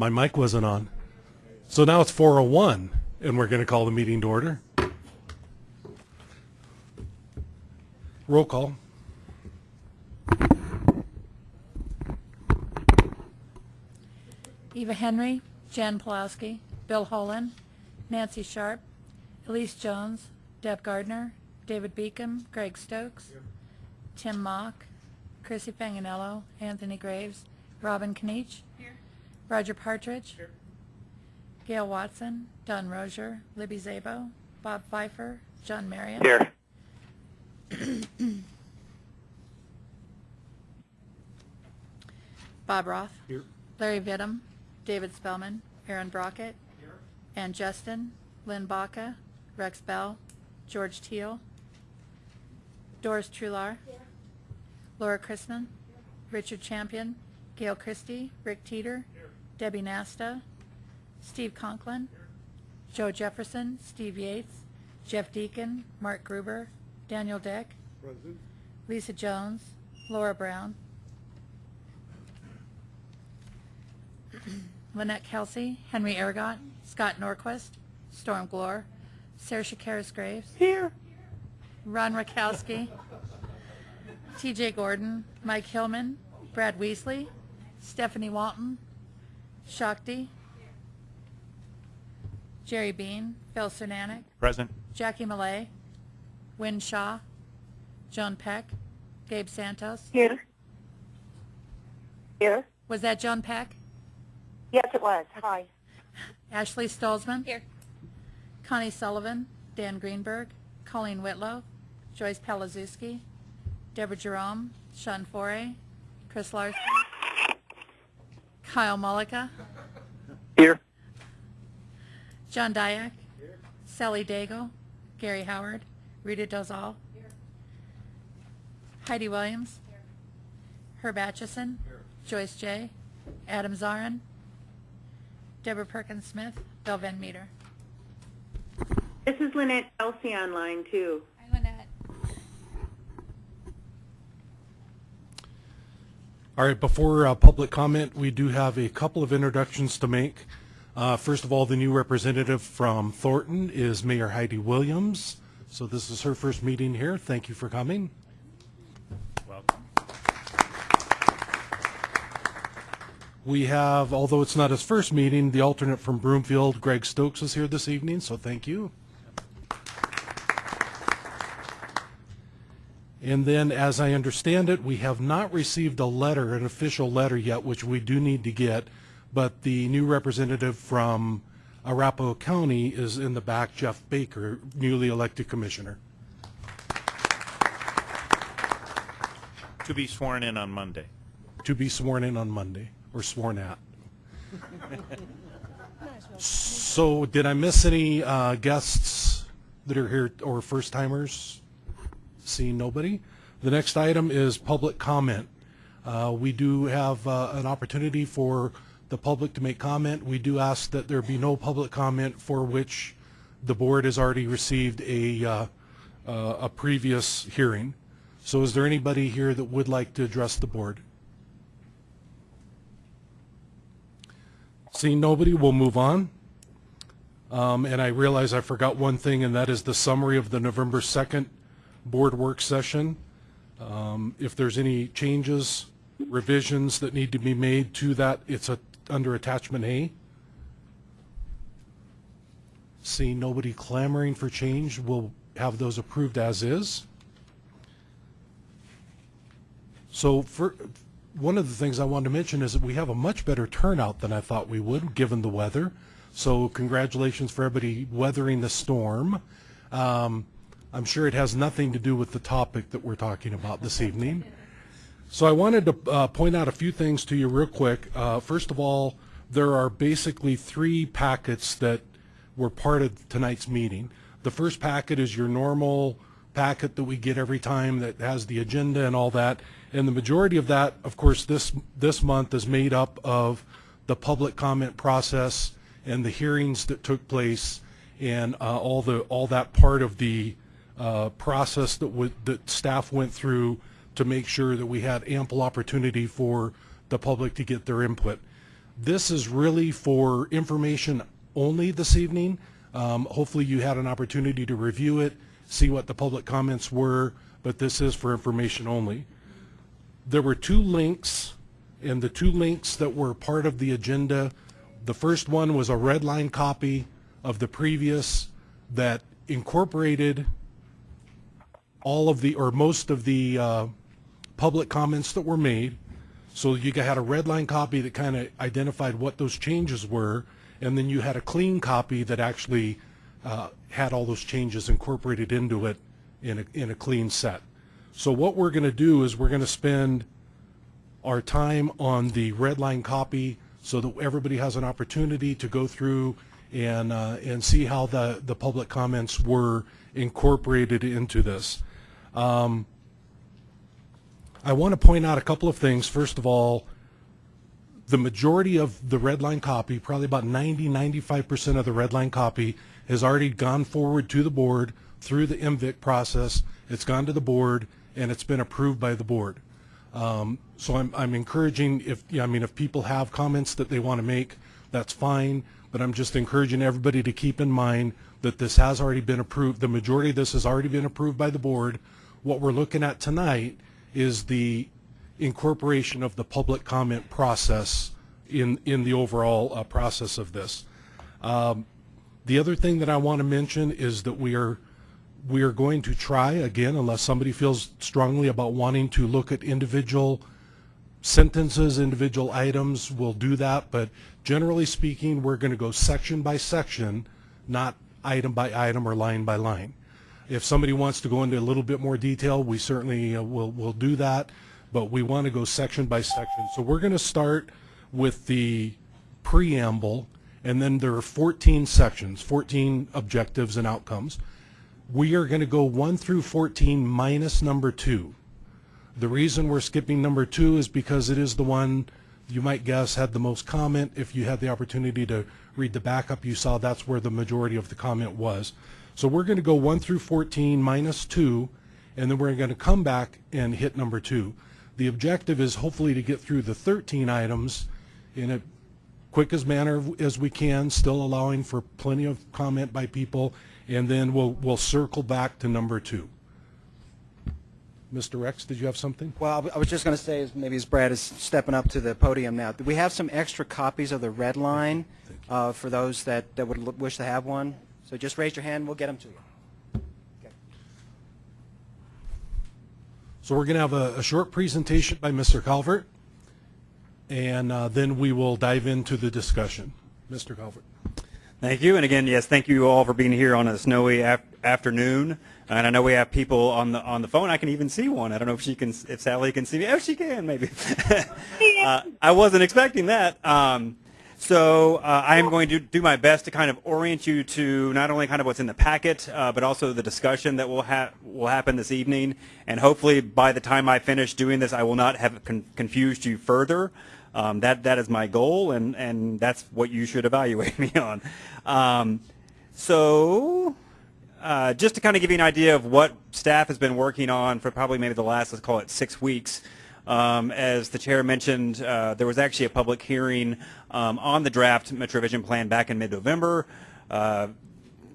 My mic wasn't on. So now it's 4:01, and we're going to call the meeting to order. Roll call. Eva Henry, Jan Pawlowski, Bill Holland, Nancy Sharpe, Elise Jones, Deb Gardner, David Beacom, Greg Stokes, Tim Mauck, Chrissy Fanganello, Anthony Graves, Robin Kniech, Roger Partridge, Gail Watson, Don Rosier, Libby Szabo, Bob Fifer, John Marion. Here. Bob Roth. Here. Larry Vittum, David Spellman, Aaron Brockett, Ann Justin, Lynn Baca, Rex Bell, George Teal, Doris Truhlar, Laura Chrisman, Richard Champion, Gail Christie, Rick Teeter, Debbie Nasta, Steve Conklin, Joe Jefferson, Steve Yates, Jeff Deacon, Mark Gruber, Daniel Deck, Lisa Jones, Laura Brown, Lynette Kelsey, Henry Aragot, Scott Norquist, Storm Gloor, Sarah Shakiris Graves, Here. Ron Rakowski, TJ Gordon, Mike Hillman, Brad Wiesley, Stephanie Walton, Shakti, Jerry Bean, Phil Cernanek, Present. Jackie Malay, Win Shaw, Joan Peck, Gabe Santos. Here. Here. Was that Joan Peck? Yes, it was. Hi. Ashley Stolzmann. Here. Connie Sullivan, Dan Greenberg, Colleen Whitlow, Joyce Palaszewski, Deborah Jerome, Sean Foray, Chris Larson, Kyle Mullica, Here. John Diak, Sally Daigle, Gary Howard, Rita Dozal, Heidi Williams, Here. Herb Atchison, Joyce J., Adam Zarrin, Deborah Perkins Smith, Bill Van Meter. This is Lynette Kelsey online too. Hi, Lynette. All right, before uh, public comment, we do have a couple of introductions to make. Uh, First of all, the new representative from Thornton is Mayor Heidi Williams. So this is her first meeting here. Thank you for coming. Welcome. We have, although it's not his first meeting, the alternate from Broomfield, Greg Stokes, is here this evening, so thank you. And then, as I understand it, we have not received a letter, an official letter yet, which we do need to get, but the new representative from Arapahoe County is in the back, Jeff Baker, newly elected commissioner. To be sworn in on Monday. to be sworn in on Monday, or sworn at. So, did I miss any uh, guests that are here, or first-timers? Seeing nobody. The next item is public comment. Uh, We do have uh, an opportunity for the public to make comment. We do ask that there be no public comment for which the board has already received a, uh, uh, a previous hearing. So is there anybody here that would like to address the board? Seeing nobody, we'll move on. Um, And I realize I forgot one thing, and that is the summary of the November 2nd board work session. Um, If there's any changes, revisions that need to be made to that, it's a- under attachment A. Seeing nobody clamoring for change, we'll have those approved as is. So for, one of the things I wanted to mention is that we have a much better turnout than I thought we would, given the weather. So congratulations for everybody weathering the storm. Um, I'm sure it has nothing to do with the topic that we're talking about this evening. So I wanted to uh, point out a few things to you real quick. Uh, First of all, there are basically three packets that were part of tonight's meeting. The first packet is your normal packet that we get every time that has the agenda and all that. And the majority of that, of course, this, this month is made up of the public comment process and the hearings that took place and uh, all the, all that part of the uh, process that would, that staff went through to make sure that we had ample opportunity for the public to get their input. This is really for information only this evening. Um, Hopefully you had an opportunity to review it, see what the public comments were, but this is for information only. There were two links, and the two links that were part of the agenda, the first one was a red line copy of the previous that incorporated all of the, or most of the uh, public comments that were made. So you had a red line copy that kind of identified what those changes were, and then you had a clean copy that actually uh, had all those changes incorporated into it in a, in a clean set. So what we're going to do is we're going to spend our time on the red line copy so that everybody has an opportunity to go through and, uh, and see how the, the public comments were incorporated into this. Um, I want to point out a couple of things. First of all, the majority of the red line copy, probably about 90, 95% of the red line copy has already gone forward to the board through the MVIC process. It's gone to the board and it's been approved by the board. Um, so I'm, I'm encouraging if, I mean, if people have comments that they want to make, that's fine. But I'm just encouraging everybody to keep in mind that this has already been approved. The majority of this has already been approved by the board. What we're looking at tonight is the incorporation of the public comment process in, in the overall uh, process of this. Um, The other thing that I want to mention is that we are, we are going to try, again, unless somebody feels strongly about wanting to look at individual sentences, individual items, we'll do that, but generally speaking, we're going to go section by section, not item by item or line by line. If somebody wants to go into a little bit more detail, we certainly uh, will, will do that, but we want to go section by section. So we're going to start with the preamble, and then there are 14 sections, 14 objectives and outcomes. We are going to go 1 through 14 minus number 2. The reason we're skipping number 2 is because it is the one you might guess had the most comment. If you had the opportunity to read the backup, you saw that's where the majority of the comment was. So we're going to go 1 through 14 minus 2, and then we're going to come back and hit number 2. The objective is hopefully to get through the 13 items in a quick as manner as we can, still allowing for plenty of comment by people, and then we'll, we'll circle back to number 2. Mr. Rex, did you have something? Well, I was just going to say, maybe as Brad is stepping up to the podium now, we have some extra copies of the red line uh, for those that, that would l- wish to have one. So just raise your hand, we'll get them to you. Okay. So we're going to have a, a short presentation by Mr. Calvert, and uh, then we will dive into the discussion. Mr. Calvert. Thank you. And again, yes, thank you all for being here on a snowy af- afternoon. And I know we have people on the on the phone. I can even see one. I don't know if she can, if Sally can see me. Oh, she can, maybe. uh, I wasn't expecting that. Um, so uh, I am going to do my best to kind of orient you to not only kind of what's in the packet, uh, but also the discussion that will ha- will happen this evening. And hopefully, by the time I finish doing this, I will not have con- confused you further. Um, that that is my goal, and and that's what you should evaluate me on. Um, so, uh, just to kind of give you an idea of what staff has been working on for probably maybe the last let's call it six weeks. Um, as the chair mentioned, uh, there was actually a public hearing um, on the draft MetroVision Plan back in mid-November. Uh,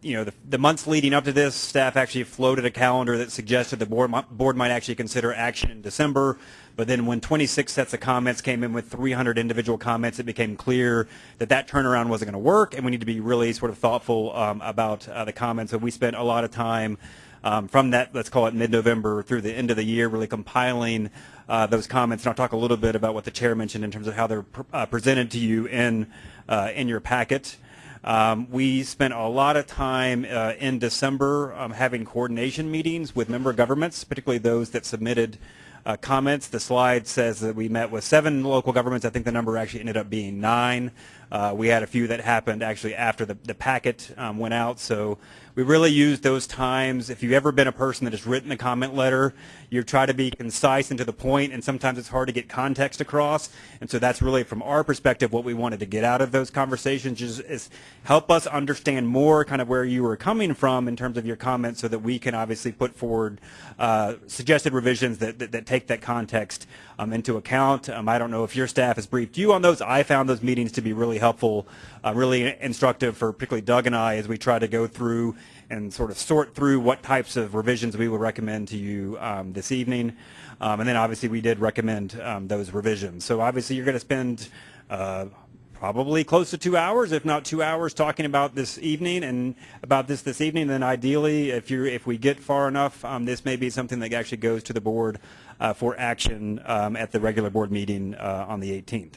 you know, the, the months leading up to this, staff actually floated a calendar that suggested the board, board might actually consider action in December. But then when 26 sets of comments came in with 300 individual comments, it became clear that that turnaround wasn't going to work, and we need to be really sort of thoughtful um, about uh, the comments. So we spent a lot of time um, from that, let's call it mid-November through the end of the year, really compiling uh, those comments. And I'll talk a little bit about what the chair mentioned in terms of how they're pr- uh, presented to you in uh, in your packet. Um, we spent a lot of time uh, in December um, having coordination meetings with member governments, particularly those that submitted uh, comments. The slide says that we met with seven local governments. I think the number actually ended up being nine. Uh, we had a few that happened actually after the, the packet um, went out, so we really use those times. If you've ever been a person that has written a comment letter, you try to be concise and to the point, and sometimes it's hard to get context across. And so that's really, from our perspective, what we wanted to get out of those conversations is, is help us understand more kind of where you were coming from in terms of your comments so that we can obviously put forward uh, suggested revisions that, that, that take that context um, into account. Um, I don't know if your staff has briefed you on those. I found those meetings to be really helpful, uh, really instructive for particularly Doug and I as we try to go through and sort of sort through what types of revisions we would recommend to you um, this evening. Um, and then obviously we did recommend um, those revisions. So obviously you're going to spend uh, probably close to two hours, if not two hours, talking about this evening and about this this evening. Then ideally, if you if we get far enough, um, this may be something that actually goes to the board uh, for action um, at the regular board meeting uh, on the 18th.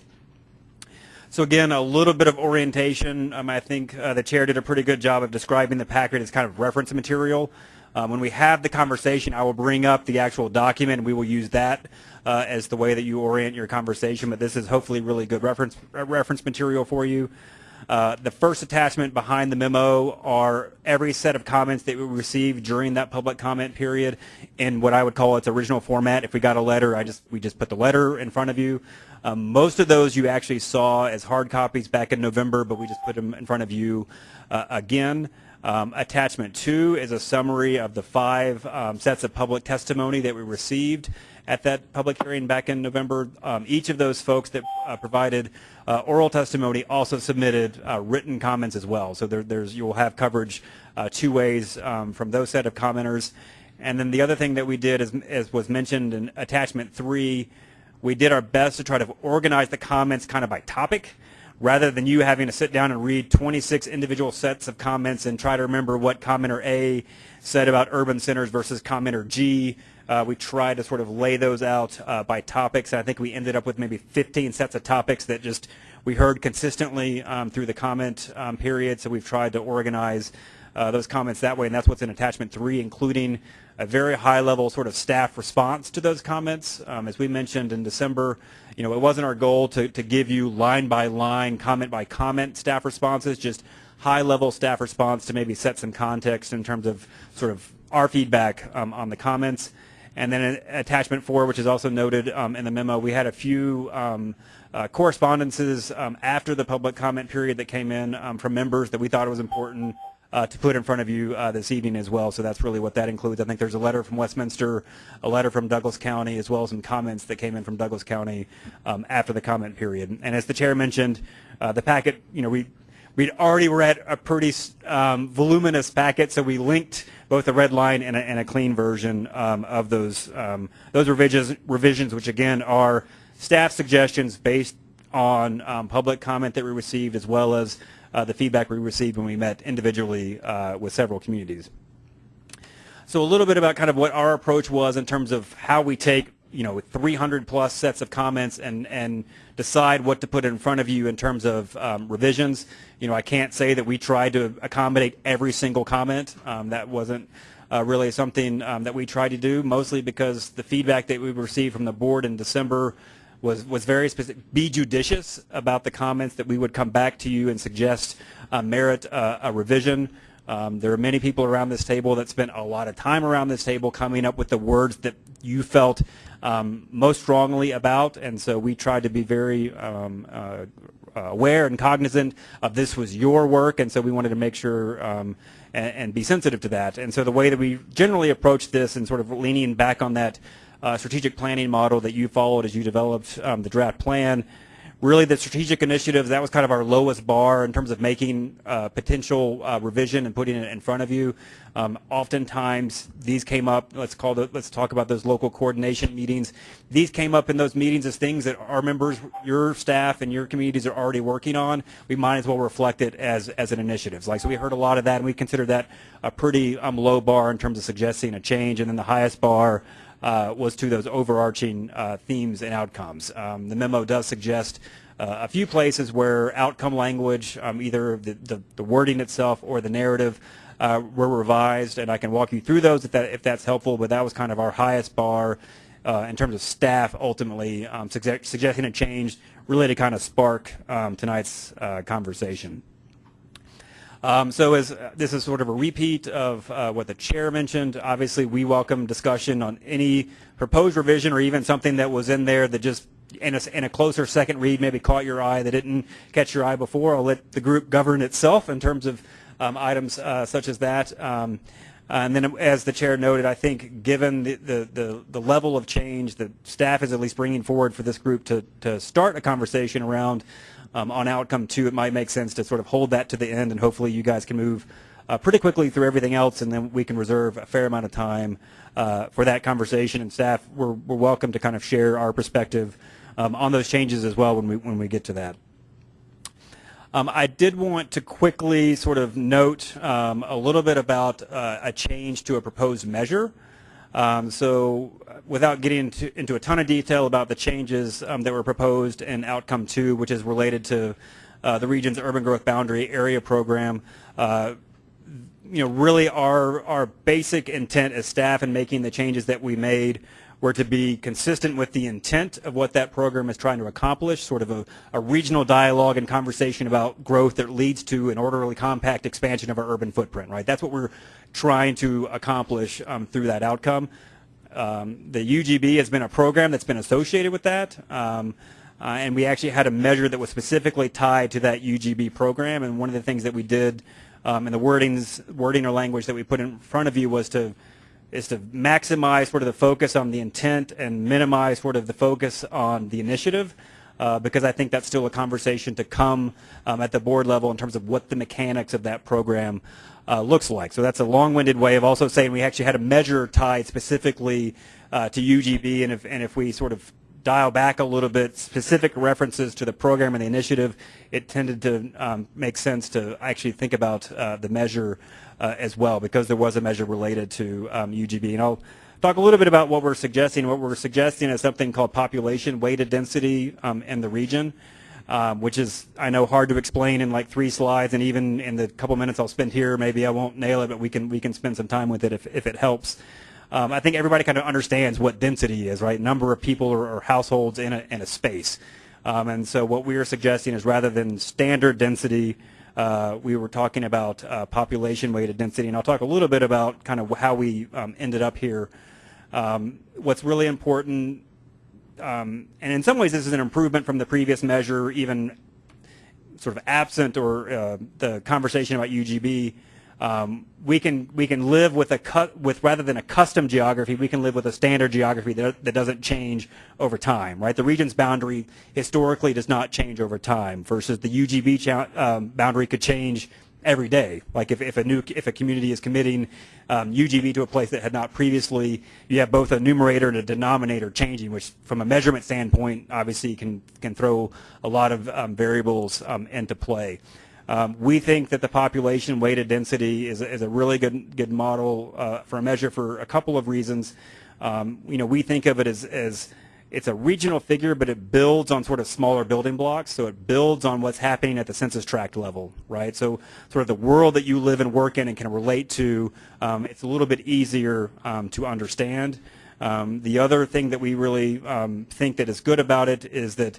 So again, a little bit of orientation. Um, I think uh, the chair did a pretty good job of describing the packet as kind of reference material. Um, when we have the conversation, I will bring up the actual document, and we will use that uh, as the way that you orient your conversation. But this is hopefully really good reference uh, reference material for you. Uh, the first attachment behind the memo are every set of comments that we received during that public comment period in what I would call its original format. If we got a letter, I just we just put the letter in front of you. Um, most of those you actually saw as hard copies back in November, but we just put them in front of you uh, again. Um, attachment two is a summary of the five um, sets of public testimony that we received at that public hearing back in November. Um, each of those folks that uh, provided uh, oral testimony also submitted uh, written comments as well. So there, there's you will have coverage uh, two ways um, from those set of commenters. And then the other thing that we did, as was mentioned in attachment three, we did our best to try to organize the comments kind of by topic rather than you having to sit down and read 26 individual sets of comments and try to remember what commenter A said about urban centers versus commenter G. Uh, we tried to sort of lay those out uh, by topics. and I think we ended up with maybe 15 sets of topics that just we heard consistently um, through the comment um, period. So we've tried to organize uh, those comments that way, and that's what's in attachment three, including a very high level sort of staff response to those comments. Um, as we mentioned in December, you know, it wasn't our goal to, to give you line by line, comment by comment staff responses, just high level staff response to maybe set some context in terms of sort of our feedback um, on the comments. And then attachment four, which is also noted um, in the memo, we had a few um, uh, correspondences um, after the public comment period that came in um, from members that we thought it was important uh, to put in front of you uh, this evening as well. So that's really what that includes. I think there's a letter from Westminster, a letter from Douglas County, as well as some comments that came in from Douglas County um, after the comment period. And as the chair mentioned, uh, the packet, you know, we we'd already read a pretty um, voluminous packet, so we linked both a red line and a, and a clean version um, of those um, those revisions, revisions, which again are staff suggestions based on um, public comment that we received, as well as uh, the feedback we received when we met individually uh, with several communities. So a little bit about kind of what our approach was in terms of how we take you know 300 plus sets of comments and and decide what to put in front of you in terms of um, revisions. You know, I can't say that we tried to accommodate every single comment. Um, that wasn't uh, really something um, that we tried to do, mostly because the feedback that we received from the board in December was, was very specific. Be judicious about the comments that we would come back to you and suggest uh, merit uh, a revision. Um, there are many people around this table that spent a lot of time around this table coming up with the words that you felt um, most strongly about, and so we tried to be very um, uh, aware and cognizant of this was your work, and so we wanted to make sure um, and, and, be sensitive to that. And so the way that we generally approach this and sort of leaning back on that uh, strategic planning model that you followed as you developed um, the draft plan. Really, the strategic initiatives, that was kind of our lowest bar in terms of making uh, potential uh, revision and putting it in front of you. Um, oftentimes, these came up, let's call the, let's talk about those local coordination meetings. These came up in those meetings as things that our members, your staff and your communities are already working on. We might as well reflect it as, as an initiative. Like, so we heard a lot of that, and we consider that a pretty um, low bar in terms of suggesting a change. And then the highest bar uh, was to those overarching uh, themes and outcomes. Um, the memo does suggest uh, a few places where outcome language, um, either the, the, the, wording itself or the narrative, uh, were revised, and I can walk you through those if, that, if that's helpful, but that was kind of our highest bar uh, in terms of staff ultimately um, suggest, suggesting a change really to kind of spark um, tonight's uh, conversation. Um, so as uh, this is sort of a repeat of uh, what the chair mentioned, obviously we welcome discussion on any proposed revision or even something that was in there that just in a, in a closer second read maybe caught your eye that didn't catch your eye before. I'll let the group govern itself in terms of um, items uh, such as that. Um, and then, as the chair noted, I think given the, the, the, the level of change that staff is at least bringing forward for this group to, to start a conversation around um, on outcome two, it might make sense to sort of hold that to the end, and hopefully you guys can move uh, pretty quickly through everything else, and then we can reserve a fair amount of time uh, for that conversation. And staff, we're, we're welcome to kind of share our perspective um, on those changes as well when we when we get to that. Um, I did want to quickly sort of note um, a little bit about uh, a change to a proposed measure. Um, so without getting into, into, a ton of detail about the changes um, that were proposed in outcome two, which is related to uh, the region's urban growth boundary area program, uh, you know, really our, our basic intent as staff in making the changes that we made were to be consistent with the intent of what that program is trying to accomplish, sort of a, a, regional dialogue and conversation about growth that leads to an orderly, compact expansion of our urban footprint, right? That's what we're trying to accomplish um, through that outcome. Um, the UGB has been a program that's been associated with that. Um, uh, and we actually had a measure that was specifically tied to that UGB program. And one of the things that we did um, in the wordings, wording or language that we put in front of you was to is to maximize sort of the focus on the intent and minimize sort of the focus on the initiative. Uh, because I think that's still a conversation to come um, at the board level in terms of what the mechanics of that program uh, looks like. So that's a long-winded way of also saying we actually had a measure tied specifically uh, to UGB, and if, and if we sort of dial back a little bit, specific references to the program and the initiative, it tended to um, make sense to actually think about uh, the measure uh, as well because there was a measure related to um, UGB. And I'll talk a little bit about what we're suggesting. What we're suggesting is something called population weighted density um, in the region, um, which is, I know, hard to explain in like three slides, and even in the couple minutes I'll spend here, maybe I won't nail it, but we can we can spend some time with it if, if it helps. Um, I think everybody kind of understands what density is, right? Number of people or, or households in a, in a space. Um, and so what we are suggesting is rather than standard density, uh, we were talking about uh, population weighted density, and I'll talk a little bit about kind of how we um, ended up here. Um, what's really important, um, and in some ways this is an improvement from the previous measure, even sort of absent or uh, the conversation about UGB, um, we can we can live with a cut with rather than a custom geography, we can live with a standard geography that, that doesn't change over time, right? The region's boundary historically does not change over time, versus the UGB um, boundary could change every day. Like if, if a new if a community is committing um, UGB to a place that had not previously, you have both a numerator and a denominator changing, which from a measurement standpoint, obviously can can throw a lot of um, variables um, into play. Um, we think that the population weighted density is, is a really good good model uh, for a measure for a couple of reasons. Um, you know, we think of it as, as it's a regional figure, but it builds on sort of smaller building blocks. So it builds on what's happening at the census tract level, right? So sort of the world that you live and work in and can relate to, um, it's a little bit easier um, to understand. Um, the other thing that we really um, think that is good about it is that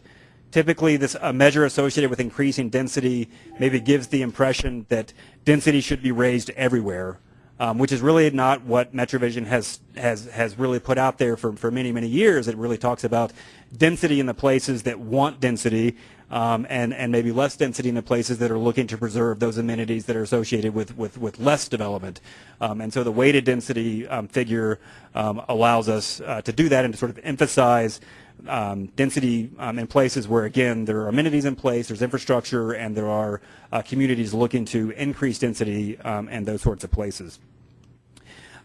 Typically, this a measure associated with increasing density maybe gives the impression that density should be raised everywhere, um, which is really not what MetroVision has has has really put out there for for many many years. It really talks about density in the places that want density, um, and and maybe less density in the places that are looking to preserve those amenities that are associated with with with less development. Um, and so the weighted density um, figure um, allows us uh, to do that and to sort of emphasize um, density um, in places where, again, there are amenities in place, there's infrastructure, and there are uh, communities looking to increase density um, and those sorts of places.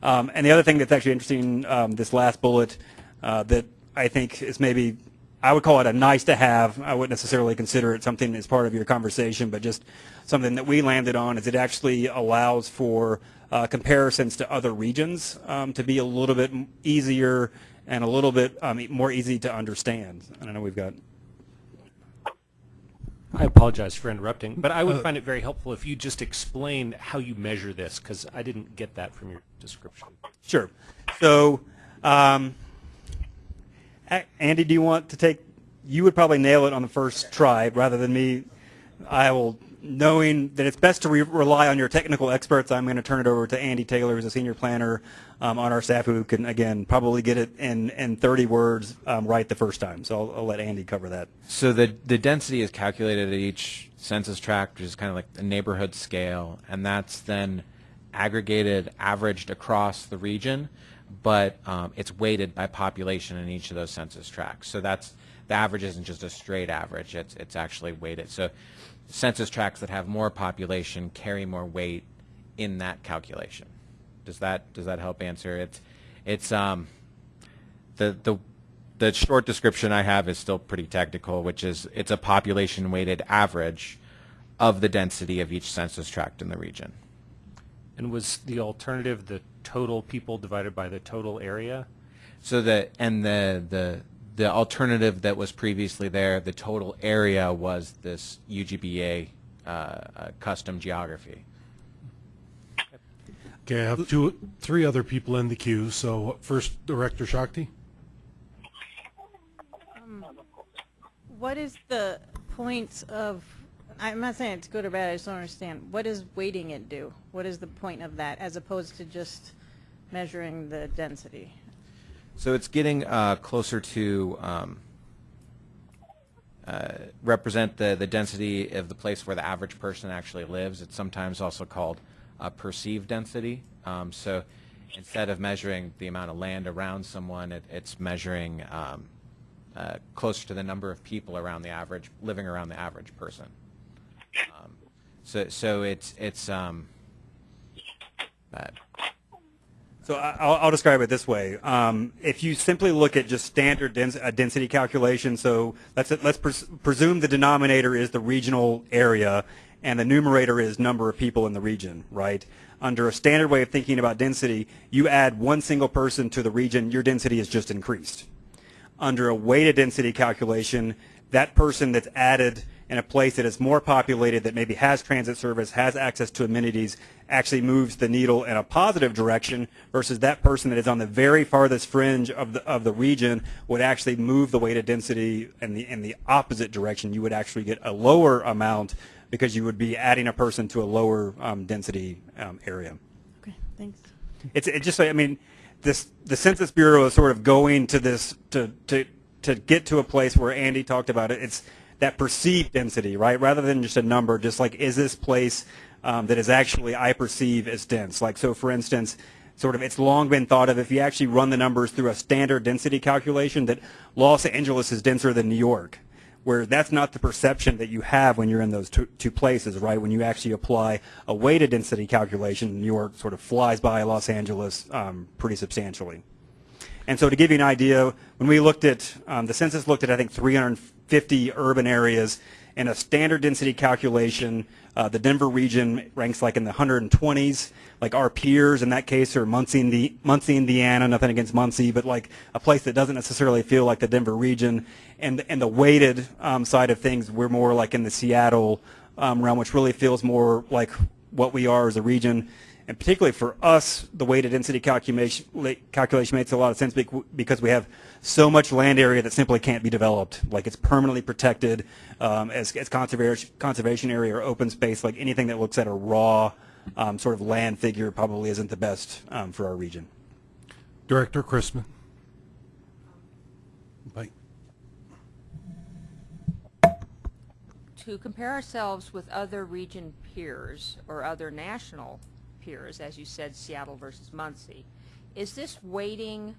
Um, and the other thing that's actually interesting, um, this last bullet, uh, that I think is maybe, I would call it a nice to have. I wouldn't necessarily consider it something as part of your conversation, but just something that we landed on is it actually allows for uh, comparisons to other regions um, to be a little bit easier and a little bit um, more easy to understand. And I know we've got. I apologize for interrupting, but I would uh, find it very helpful if you just explain how you measure this, because I didn't get that from your description. Sure. So, um, Andy, do you want to take? You would probably nail it on the first try rather than me. I will knowing that it's best to re- rely on your technical experts, I'm going to turn it over to Andy Taylor, who's a senior planner um, on our staff, who can again probably get it in in 30 words um, right the first time. So I'll, I'll let Andy cover that. So the the density is calculated at each census tract, which is kind of like a neighborhood scale, and that's then aggregated, averaged across the region, but um, it's weighted by population in each of those census tracts. So that's the average isn't just a straight average; it's it's actually weighted. So census tracts that have more population carry more weight in that calculation. Does that does that help answer it? It's um, the the the short description I have is still pretty technical, which is it's a population weighted average of the density of each census tract in the region. And was the alternative the total people divided by the total area? So the and the the the alternative that was previously there, the total area was this UGBA uh, uh, custom geography. Okay, I have two, three other people in the queue. So first, Director Shakti. What is the point of, I'm not saying it's good or bad, I just don't understand. What does weighting it do? What is the point of that as opposed to just measuring the density? So it's getting uh, closer to um, uh, represent the, the density of the place where the average person actually lives. It's sometimes also called uh, perceived density. Um, so instead of measuring the amount of land around someone, it, it's measuring um, uh, closer to the number of people around the average, living around the average person. Um, so, so it's, it's um, uh, So I'll, I'll describe it this way. Um, if you simply look at just standard dens- uh, density calculation, so let's let's pres- presume the denominator is the regional area and the numerator is number of people in the region, right? Under a standard way of thinking about density, you add one single person to the region, your density is just increased. Under a weighted density calculation, that person that's added in a place that is more populated, that maybe has transit service, has access to amenities, actually moves the needle in a positive direction versus that person that is on the very farthest fringe of the, of the region would actually move the weighted density in the, in the opposite direction. You would actually get a lower amount because you would be adding a person to a lower um, density um, area. Okay, thanks. It's it just I mean, this the Census Bureau is sort of going to this to to to get to a place where Andy talked about it. It's that perceived density, right? Rather than just a number, just like is this place um, that is actually I perceive as dense? Like so, for instance. Sort of, it's long been thought of if you actually run the numbers through a standard density calculation that Los Angeles is denser than New York where that's not the perception that you have when you're in those two, two places, right? When you actually apply a weighted density calculation, New York sort of flies by Los Angeles um, pretty substantially. And so to give you an idea, when we looked at, um, the census looked at, I think, 350 urban areas, and a standard density calculation, uh, the Denver region ranks like in the 120s. Like our peers in that case are Muncie, Indi- Muncie, Indiana, nothing against Muncie, but like a place that doesn't necessarily feel like the Denver region. And, and the weighted um, side of things, we're more like in the Seattle um, realm, which really feels more like what we are as a region. And particularly for us, the weighted density calculation, calculation makes a lot of sense because we have so much land area that simply can't be developed. Like it's permanently protected um, as, as conservation, conservation area or open space. Like anything that looks at a raw um, sort of land figure probably isn't the best um, for our region. Director Chrisman. Bye. to compare ourselves with other region peers or other national peers, as you said, Seattle versus Muncie, is this weighting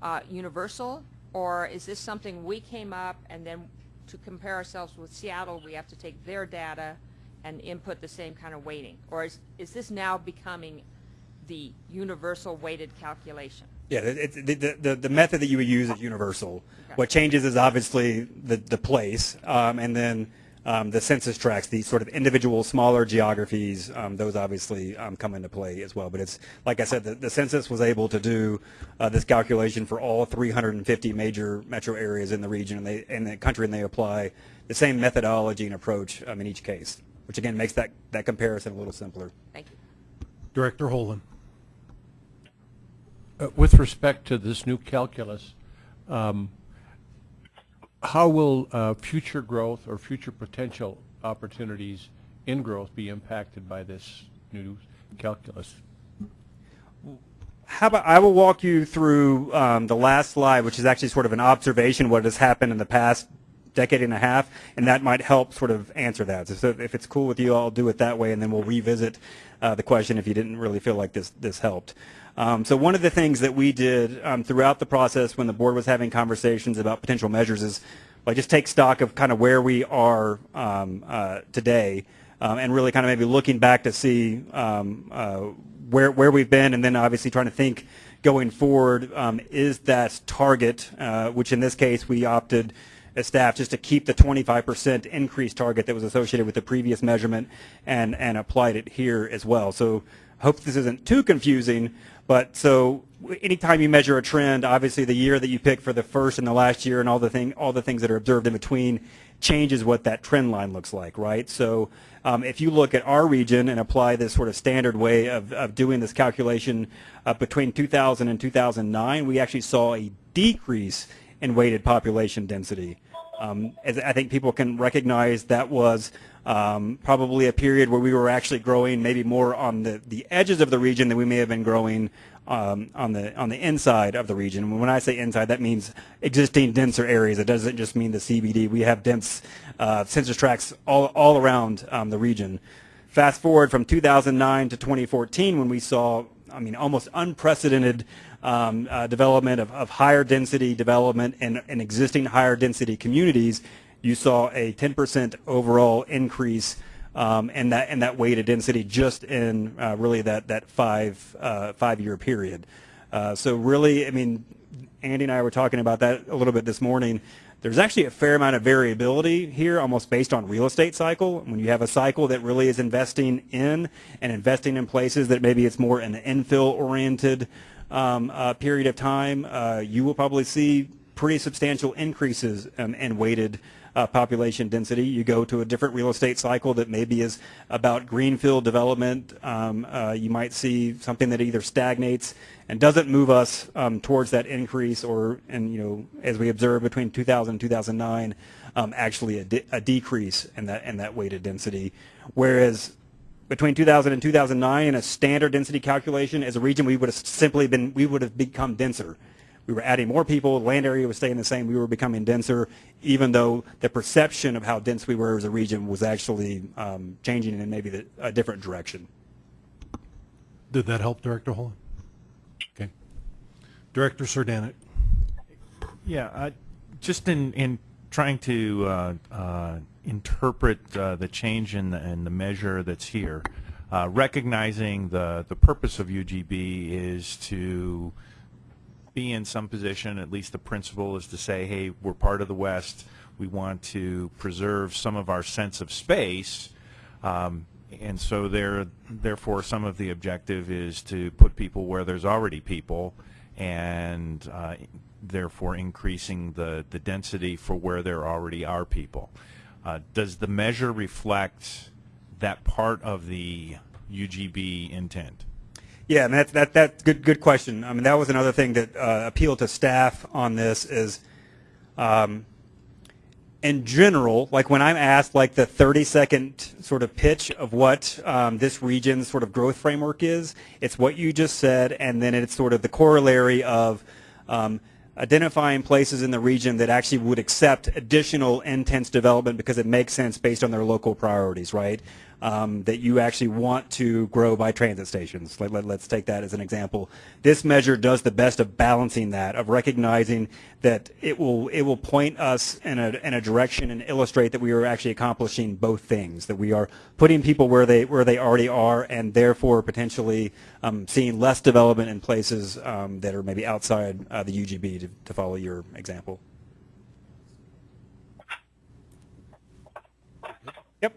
uh, universal, or is this something we came up and then to compare ourselves with Seattle, we have to take their data and input the same kind of weighting? Or is, is this now becoming the universal weighted calculation? Yeah, it, it, the, the, the method that you would use is universal. What changes is obviously the, the place, um, and then um, the census tracts, these sort of individual smaller geographies, um, those obviously um, come into play as well. But it's, like I said, the, the census was able to do uh, this calculation for all 350 major metro areas in the region and they, in the country, and they apply the same methodology and approach um, in each case, which again makes that, that comparison a little simpler. Thank you. Director Holden. Uh, With respect to this new calculus, um, how will uh, future growth or future potential opportunities in-growth be impacted by this new calculus? How about I will walk you through um, the last slide, which is actually sort of an observation of what has happened in the past decade and a half, and that might help sort of answer that. So if it's cool with you, I'll do it that way, and then we'll revisit uh, the question if you didn't really feel like this this helped. Um, so one of the things that we did um, throughout the process when the board was having conversations about potential measures is like just take stock of kind of where we are um, uh, today, um, and really kind of maybe looking back to see um, uh, where where we've been, and then obviously trying to think going forward um, is that target, uh, which in this case we opted as staff just to keep the 25% increase target that was associated with the previous measurement and and applied it here as well. So hope this isn't too confusing, but so anytime you measure a trend, obviously the year that you pick for the first and the last year and all the thing all the things that are observed in between changes what that trend line looks like, right? So um, if you look at our region and apply this sort of standard way of, of doing this calculation uh, between 2000 and 2009, we actually saw a decrease in weighted population density. Um, as I think people can recognize that was um, probably a period where we were actually growing maybe more on the, the edges of the region than we may have been growing um, on the on the inside of the region. When I say inside, that means existing denser areas. It doesn't just mean the CBD. We have dense uh, census tracts all all around um, the region. Fast forward from 2009 to 2014, when we saw, I mean, almost unprecedented um, uh, development of, of higher density development in, in existing higher density communities, you saw a 10% overall increase um, in that in that weighted density just in uh, really that that five uh, five year period. Uh, so really, I mean, Andy and I were talking about that a little bit this morning. There's actually a fair amount of variability here, almost based on real estate cycle. When you have a cycle that really is investing in and investing in places that maybe it's more an infill oriented um, uh, period of time, uh, you will probably see pretty substantial increases um, in weighted uh, population density. You go to a different real estate cycle that maybe is about greenfield development. Um, uh, you might see something that either stagnates and doesn't move us um, towards that increase, or and you know as we observed between 2000 and 2009, um, actually a, de a decrease in that in that weighted density. Whereas between 2000 and 2009 in a standard density calculation as a region we would have simply been we would have become denser we were adding more people, the land area was staying the same, we were becoming denser, even though the perception of how dense we were as a region was actually um, changing in maybe the, a different direction. Did that help, Director Holland? Okay. Director Cernanek. Yeah, uh, just in, in trying to uh, uh, interpret uh, the change in the, in the measure that's here, uh, recognizing the, the purpose of UGB is to be in some position, at least the principle is to say, hey, we're part of the West. We want to preserve some of our sense of space. Um, and so there, therefore, some of the objective is to put people where there's already people and uh, therefore increasing the, the density for where there already are people. Uh, does the measure reflect that part of the UGB intent? Yeah, and that's that that's good good question. I mean, that was another thing that uh, appealed to staff on this is, um, in general, like when I'm asked like the 30 second sort of pitch of what um, this region's sort of growth framework is, it's what you just said, and then it's sort of the corollary of. Um, identifying places in the region that actually would accept additional intense development because it makes sense based on their local priorities, right? Um, that you actually want to grow by transit stations. Let, let, let's take that as an example. This measure does the best of balancing that, of recognizing that it will it will point us in a in a direction and illustrate that we are actually accomplishing both things. That we are putting people where they where they already are, and therefore potentially um, seeing less development in places um, that are maybe outside uh, the UGB. To, to follow your example. Yep.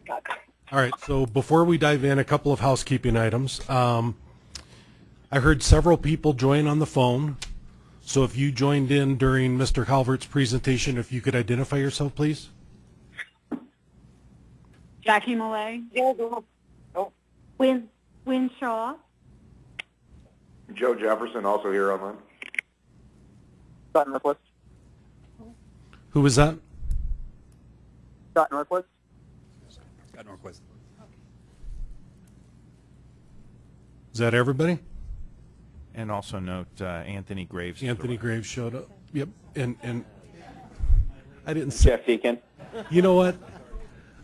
All right, so before we dive in, a couple of housekeeping items. Um, I heard several people join on the phone. So if you joined in during Mr. Calvert's presentation, if you could identify yourself, please. Jackie Malay. Oh, Win, Win Shaw. Joe Jefferson, also here online. Scott Norquist. Who was that? Scott Norquist. Scott Norquist. Is that everybody? And also note uh, Anthony Graves. Anthony. Graves showed up. Yep, and, and I didn't say, Jeff Deacon. you know what?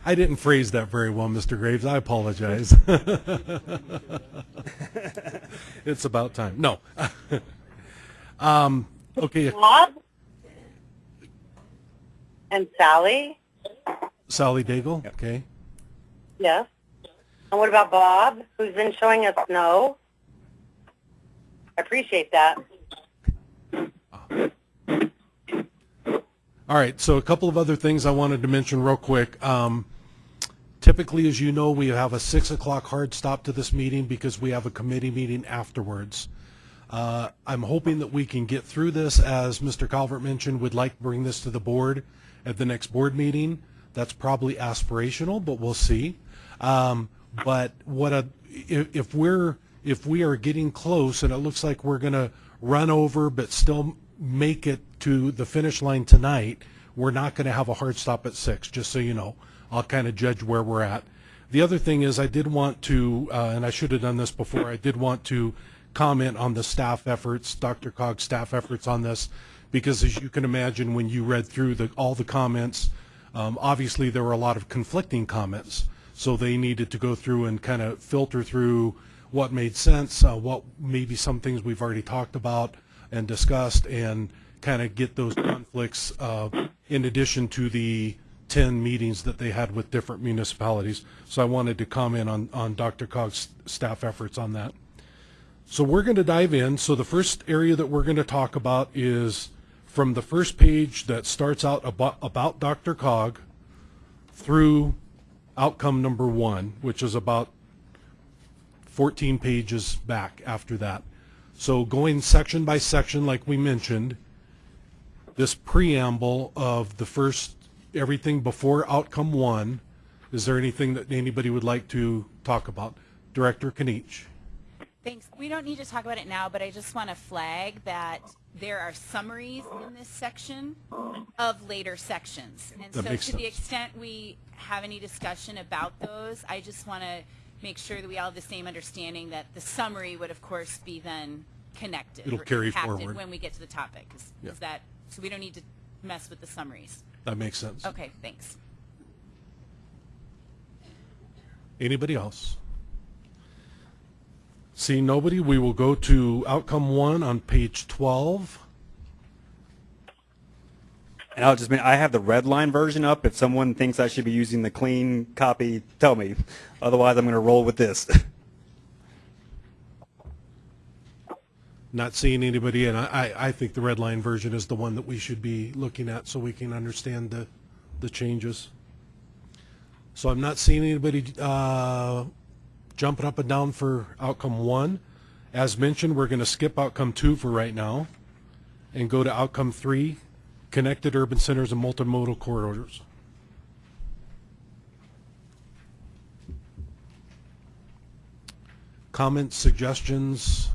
I didn't phrase that very well, Mr. Graves. I apologize. It's about time. No. Um, okay, Bob? And Sally? Sally Daigle, okay. Yes. And what about Bob, who's been showing us snow? I appreciate that. All right, so a couple of other things I wanted to mention real quick. Um, typically, as you know, we have a six o'clock hard stop to this meeting because we have a committee meeting afterwards. Uh, I'm hoping that we can get through this, as Mr. Calvert mentioned, would like to bring this to the board at the next board meeting. That's probably aspirational, but we'll see. Um, but what a, if, if we're, if we are getting close and it looks like we're going to run over but still make it to the finish line tonight, we're not going to have a hard stop at six, just so you know. I'll kind of judge where we're at. The other thing is I did want to, uh, and I should have done this before, I did want to comment on the staff efforts, DRCOG's staff efforts on this, because as you can imagine, when you read through the, all the comments, um, obviously there were a lot of conflicting comments. So they needed to go through and kind of filter through what made sense, uh, what maybe some things we've already talked about and discussed, and kind of get those conflicts uh, in addition to the 10 meetings that they had with different municipalities. So I wanted to comment on, on DRCOG's staff efforts on that. So we're going to dive in. So the first area that we're going to talk about is from the first page that starts out about, about DRCOG through outcome number one, which is about 14 pages back after that. So going section by section, like we mentioned, this preamble of the first, everything before outcome one, is there anything that anybody would like to talk about? Director Kniech. Thanks. We don't need to talk about it now, but I just want to flag that there are summaries in this section of later sections. And That so to the extent we have any discussion about those, I just want to make sure that we all have the same understanding that the summary would, of course, be then connected. It'll carry forward. When we get to the topic. Is, Yeah. is that, so we don't need to mess with the summaries. That makes sense. Okay, thanks. Anybody else? Seeing nobody, we will go to outcome one on page 12. And I'll just, mean, I have the red line version up. If someone thinks I should be using the clean copy, tell me. Otherwise, I'm going to roll with this. Not seeing anybody, and I, I I think the red line version is the one that we should be looking at so we can understand the, the changes. So I'm not seeing anybody uh, jumping up and down for outcome one. As mentioned, we're going to skip outcome two for right now and go to outcome three, connected urban centers and multimodal corridors. Comments, suggestions,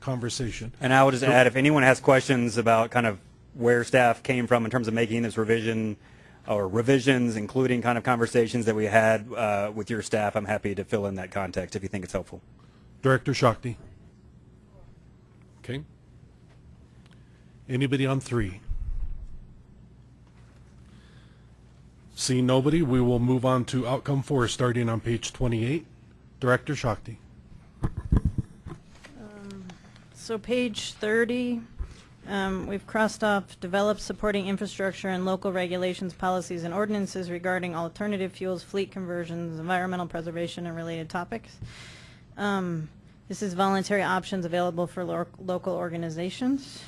conversation. And I will just add, if anyone has questions about kind of where staff came from in terms of making this revision or revisions, including kind of conversations that we had uh, with your staff, I'm happy to fill in that context if you think it's helpful. Director Shakti. Okay. Anybody on three? See nobody, we will move on to outcome four, starting on page 28. Director Shakti. So page 30, um, we've crossed off develop supporting infrastructure and local regulations, policies, and ordinances regarding alternative fuels, fleet conversions, environmental preservation, and related topics. Um, This is voluntary options available for lo- local organizations.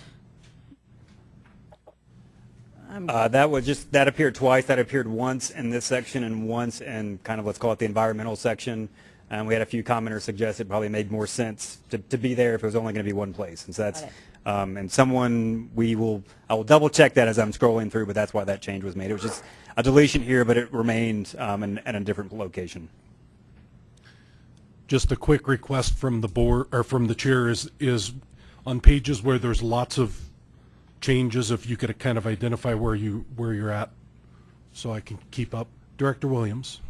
Um, Uh, that was just, that appeared twice. That appeared once in this section and once in kind of let's call it the environmental section. And we had a few commenters suggest it probably made more sense to, to be there if it was only going to be one place. And so that's. Um, and someone, we will, I will double check that as I'm scrolling through, but that's why that change was made. It was just a deletion here, but it remained um, in, in a different location. Just a quick request from the board, or from the chair is, is on pages where there's lots of changes, if you could kind of identify where you, where you're at, so I can keep up. Director Williams.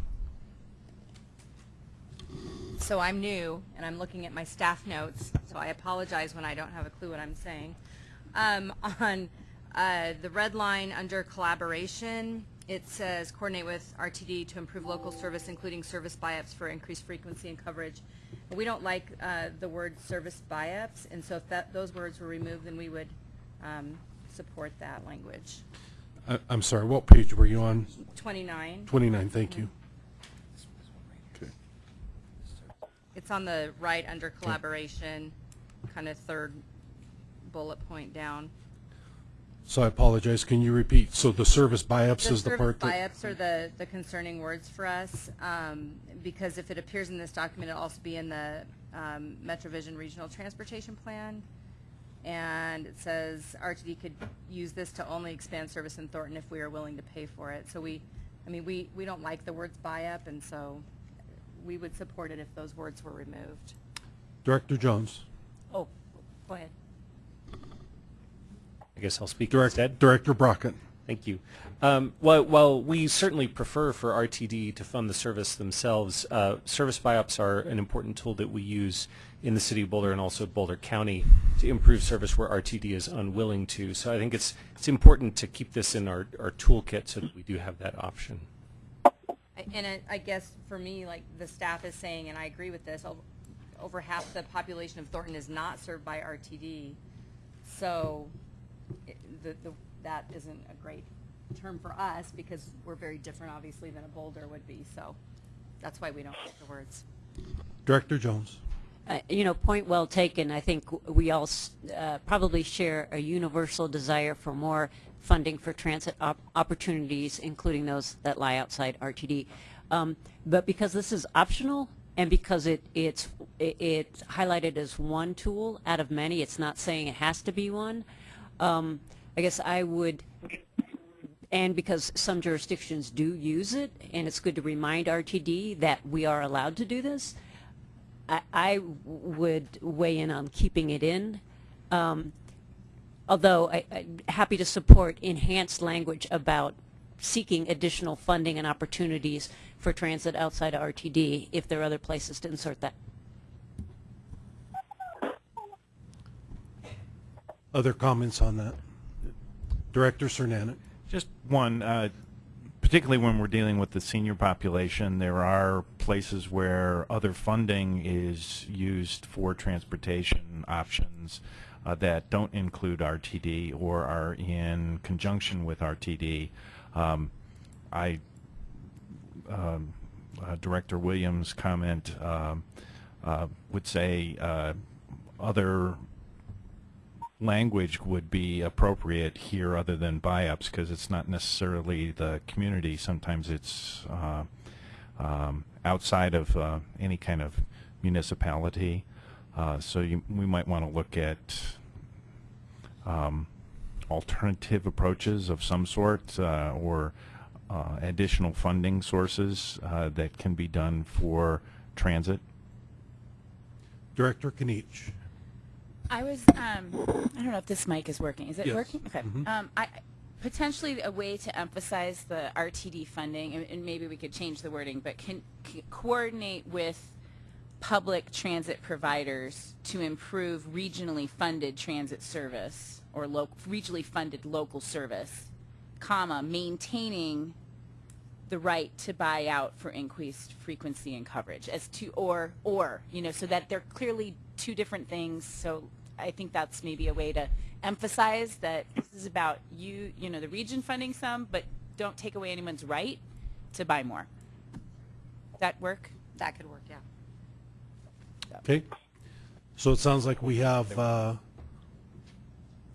So I'm new, and I'm looking at my staff notes, so I apologize when I don't have a clue what I'm saying. Um, on uh, the red line under collaboration, it says coordinate with RTD to improve local service, including service buy-ups for increased frequency and coverage. We don't like uh, the word service buy-ups, and so if that, those words were removed, then we would um, support that language. I- I'm sorry, what page were you on? 29. 29, thank you. Okay. It's on the right under collaboration, kind of third bullet point down. So I apologize, can you repeat? So the service buy-ups is the part that... buy-ups are the, the concerning words for us, um, because if it appears in this document, it'll also be in the um, MetroVision Regional Transportation Plan. And it says RTD could use this to only expand service in Thornton if we are willing to pay for it. So we, I mean, we, we don't like the words buy-up, and so we would support it if those words were removed. Director Jones. Oh, go ahead. I guess I'll speak Direct- instead. Director Brockett. Thank you. Um, while, while we certainly prefer for RTD to fund the service themselves, uh, service buy-ups are an important tool that we use in the city of Boulder and also Boulder County to improve service where RTD is unwilling to. So I think it's it's important to keep this in our, our toolkit so that we do have that option. I- And I, I guess for me, like the staff is saying, and I agree with this, over half the population of Thornton is not served by RTD. So it- the, the, that isn't a great term for us because we're very different, obviously, than a Boulder would be. So that's why we don't like the words. Director Jones. Uh, you know, point well taken. I think we all uh, probably share a universal desire for more funding for transit op- opportunities, including those that lie outside RTD. Um, but because this is optional and because it, it's, it, it's highlighted as one tool out of many, it's not saying it has to be one. Um, I guess I would and because some jurisdictions do use it, and it's good to remind RTD that we are allowed to do this, I, I would weigh in on keeping it in. Um, although I, I'm happy to support enhanced language about seeking additional funding and opportunities for transit outside of RTD if there are other places to insert that. Other comments on that? Director Cernanek. Just one, uh, particularly when we're dealing with the senior population, there are places where other funding is used for transportation options uh, that don't include RTD or are in conjunction with RTD. Um, I, um, uh, Director Williams' comment um, uh, would say uh, other language would be appropriate here other than buy-ups because it's not necessarily the community. Sometimes it's uh, um, outside of uh, any kind of municipality. Uh, so you, we might want to look at um, alternative approaches of some sort uh, or uh, additional funding sources uh, that can be done for transit. Director Kniech. I was, um, I don't know if this mic is working. Is it Yes. working? Okay. Mhm. Um, I, potentially a way to emphasize the RTD funding, and, and maybe we could change the wording, but can, c coordinate with public transit providers to improve regionally funded transit service or regionally funded local service, comma, maintaining the right to buy out for increased frequency and coverage as to or or you know so that they're clearly two different things. So i think that's maybe a way to emphasize that this is about you you know the region funding some but don't take away anyone's right to buy more. That work? That could work, yeah. Okay. So it sounds like we have, uh,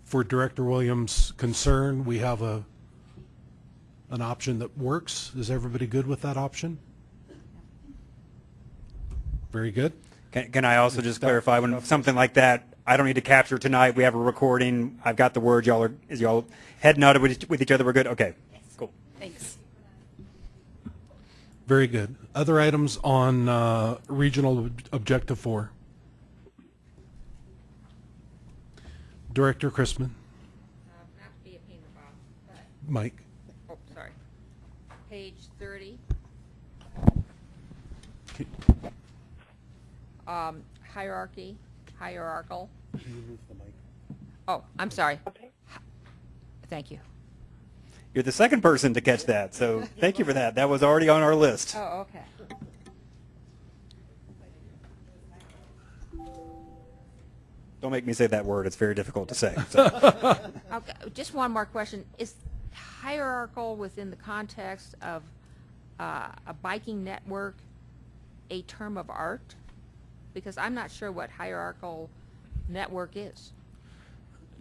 for Director Williams' concern, we have a, an option that works. Is everybody good with that option? Very good. Can, can I also just clarify when something like that, I don't need to capture tonight. We have a recording. I've got the word. Y'all are is y'all head nodded with, each- with each other. We're good. Okay. Cool. thanks Very good. Other items on uh, regional ob- objective four? Director Chrisman, Not to be a pain in the butt, but Mike. oh, sorry. Page 30. um, hierarchy, hierarchical. Oh, I'm sorry. Okay. Thank you. You're the second person to catch that, so thank you for that. That was already on our list. Oh, okay. Don't make me say that word. It's very difficult to say. So. Okay, just one more question. Is hierarchical within the context of uh, a biking network a term of art? Because I'm not sure what hierarchical network is.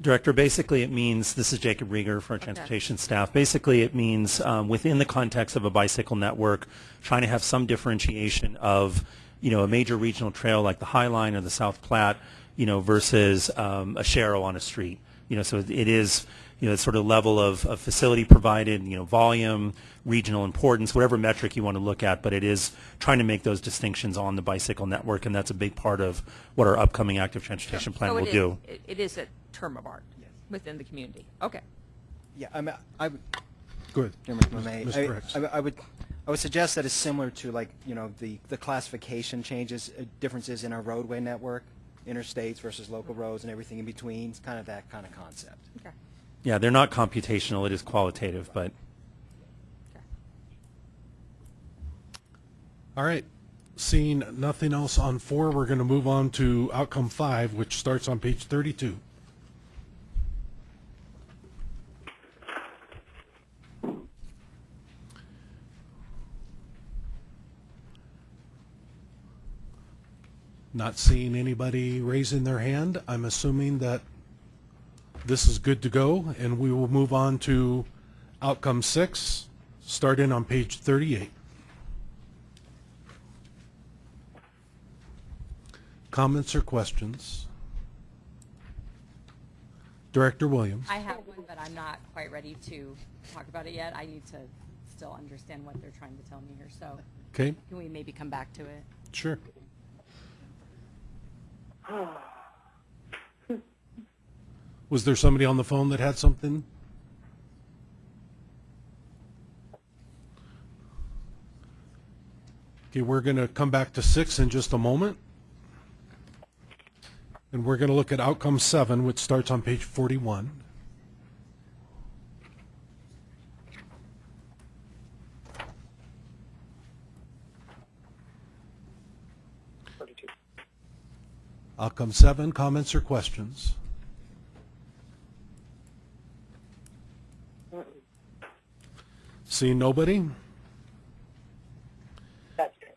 Director, basically it means, this is Jacob Riger for our transportation staff. Basically it means um, within the context of a bicycle network, trying to have some differentiation of, you know, a major regional trail like the High Line or the South Platte, you know, versus um, a Sharrow on a street. You know, so it is, you know, sort of level of, of facility provided, you know, volume, regional importance, whatever metric you want to look at, but it is trying to make those distinctions on the bicycle network, and that's a big part of what our upcoming active transportation plan So will it is- do. it- It is a term of art within the community. Okay. Yeah, I mean, I would. Go ahead. Chairman, I. Mr. I- I, I would, I would suggest that it's similar to like, you know, the, the classification changes, uh, differences in our roadway network, interstates versus local roads and everything in between. It's kind of that kind of concept. Okay. Yeah, they're not computational, it is qualitative, but All right. Seeing nothing else on four, we're going to move on to outcome five, which starts on page 32. Not seeing anybody raising their hand. I'm assuming that this is good to go, and we will move on to outcome six, starting on page 38. Comments or questions? Director Williams. I have one, but I'm not quite ready to talk about it yet. I need to still understand what they're trying to tell me here, so. Okay. Can we maybe come back to it? Sure. Was there somebody on the phone that had something? Okay, we're going to come back to six in just a moment. And we're going to look at outcome seven, which starts on page 41. Outcome seven, comments or questions? Seeing nobody? That's good.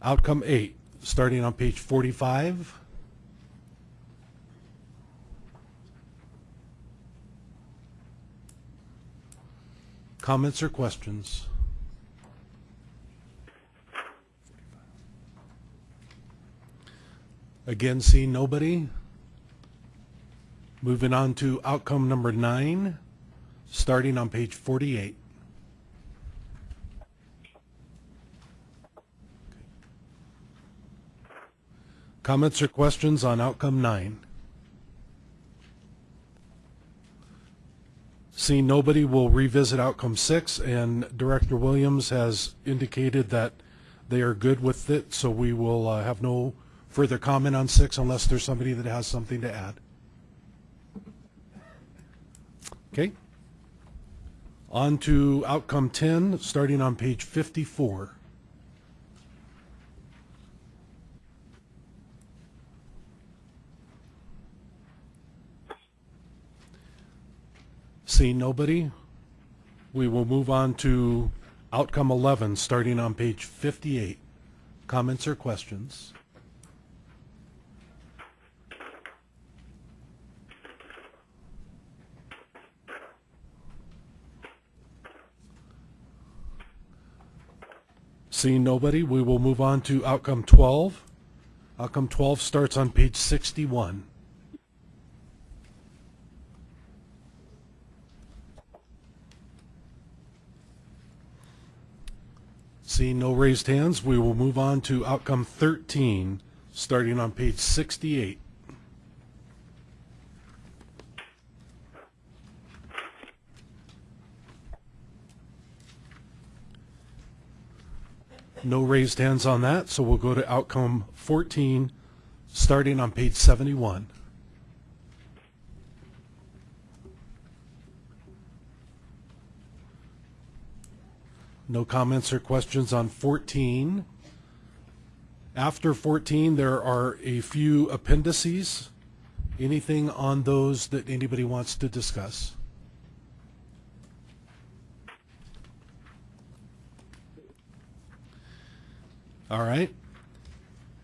Outcome eight, starting on page 45. Comments or questions? Again, seeing nobody. Moving on to outcome number nine, starting on page 48. Comments or questions on outcome nine? Seeing nobody, we'll revisit outcome six, and Director Williams has indicated that they are good with it, so we will uh, have no further comment on six unless there's somebody that has something to add. Okay. On to outcome 10, starting on page 54. Seeing nobody, we will move on to outcome 11, starting on page 58. Comments or questions? Seeing nobody, we will move on to outcome 12. Outcome 12 starts on page 61. Seeing no raised hands, we will move on to outcome 13, starting on page 68. No raised hands on that, so we'll go to outcome 14, starting on page 71. No comments or questions on 14. After 14, there are a few appendices. Anything on those that anybody wants to discuss? All right.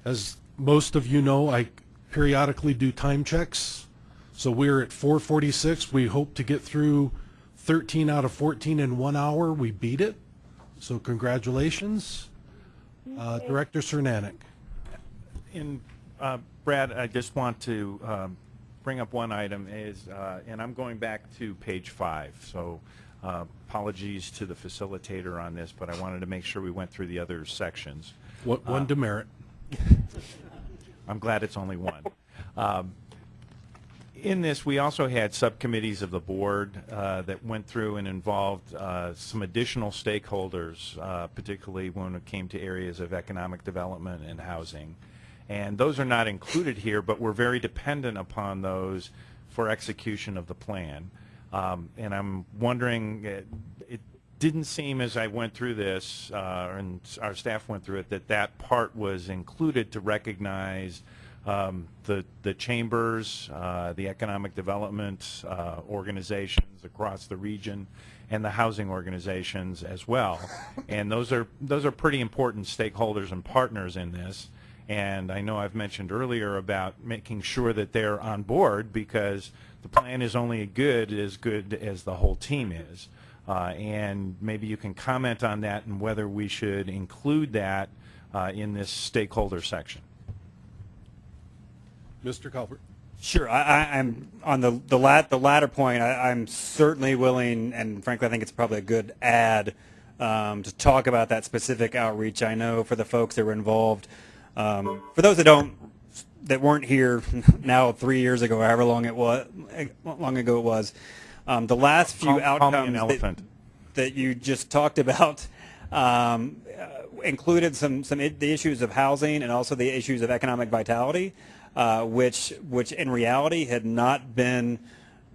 As most of you know, I periodically do time checks. So we're at 446. We hope to get through 13 out of 14 in one hour. We beat it. So congratulations. Uh, Director Cernanek. And uh, Brad, I just want to um, bring up one item is, uh, and I'm going back to page five. So uh, apologies to the facilitator on this, but I wanted to make sure we went through the other sections. One one demerit. I'm glad it's only one. Um, in this, we also had subcommittees of the board uh, that went through and involved uh, some additional stakeholders, uh, particularly when it came to areas of economic development and housing. And those are not included here, but we're very dependent upon those for execution of the plan. Um, and I'm wondering, it, it didn't seem as I went through this, uh, and our staff went through it, that that part was included to recognize um, the the chambers, uh, the economic development uh, organizations across the region, and the housing organizations as well. And those are those are pretty important stakeholders and partners in this. And I know I've mentioned earlier about making sure that they're on board because the plan is only good as good as the whole team is. Uh, and maybe you can comment on that and whether we should include that uh, in this stakeholder section. Mr. Calvert. Sure, I, I, I'm on the the, lat, the latter point. I, I'm certainly willing, and frankly, I think it's probably a good add um, to talk about that specific outreach. I know for the folks that were involved, um, for those that don't, that weren't here now three years ago, however long it was, long ago it was, um, the last few Call- call outcomes that, that you just talked about um, uh, included some some i- the issues of housing and also the issues of economic vitality, uh, which which in reality had not been.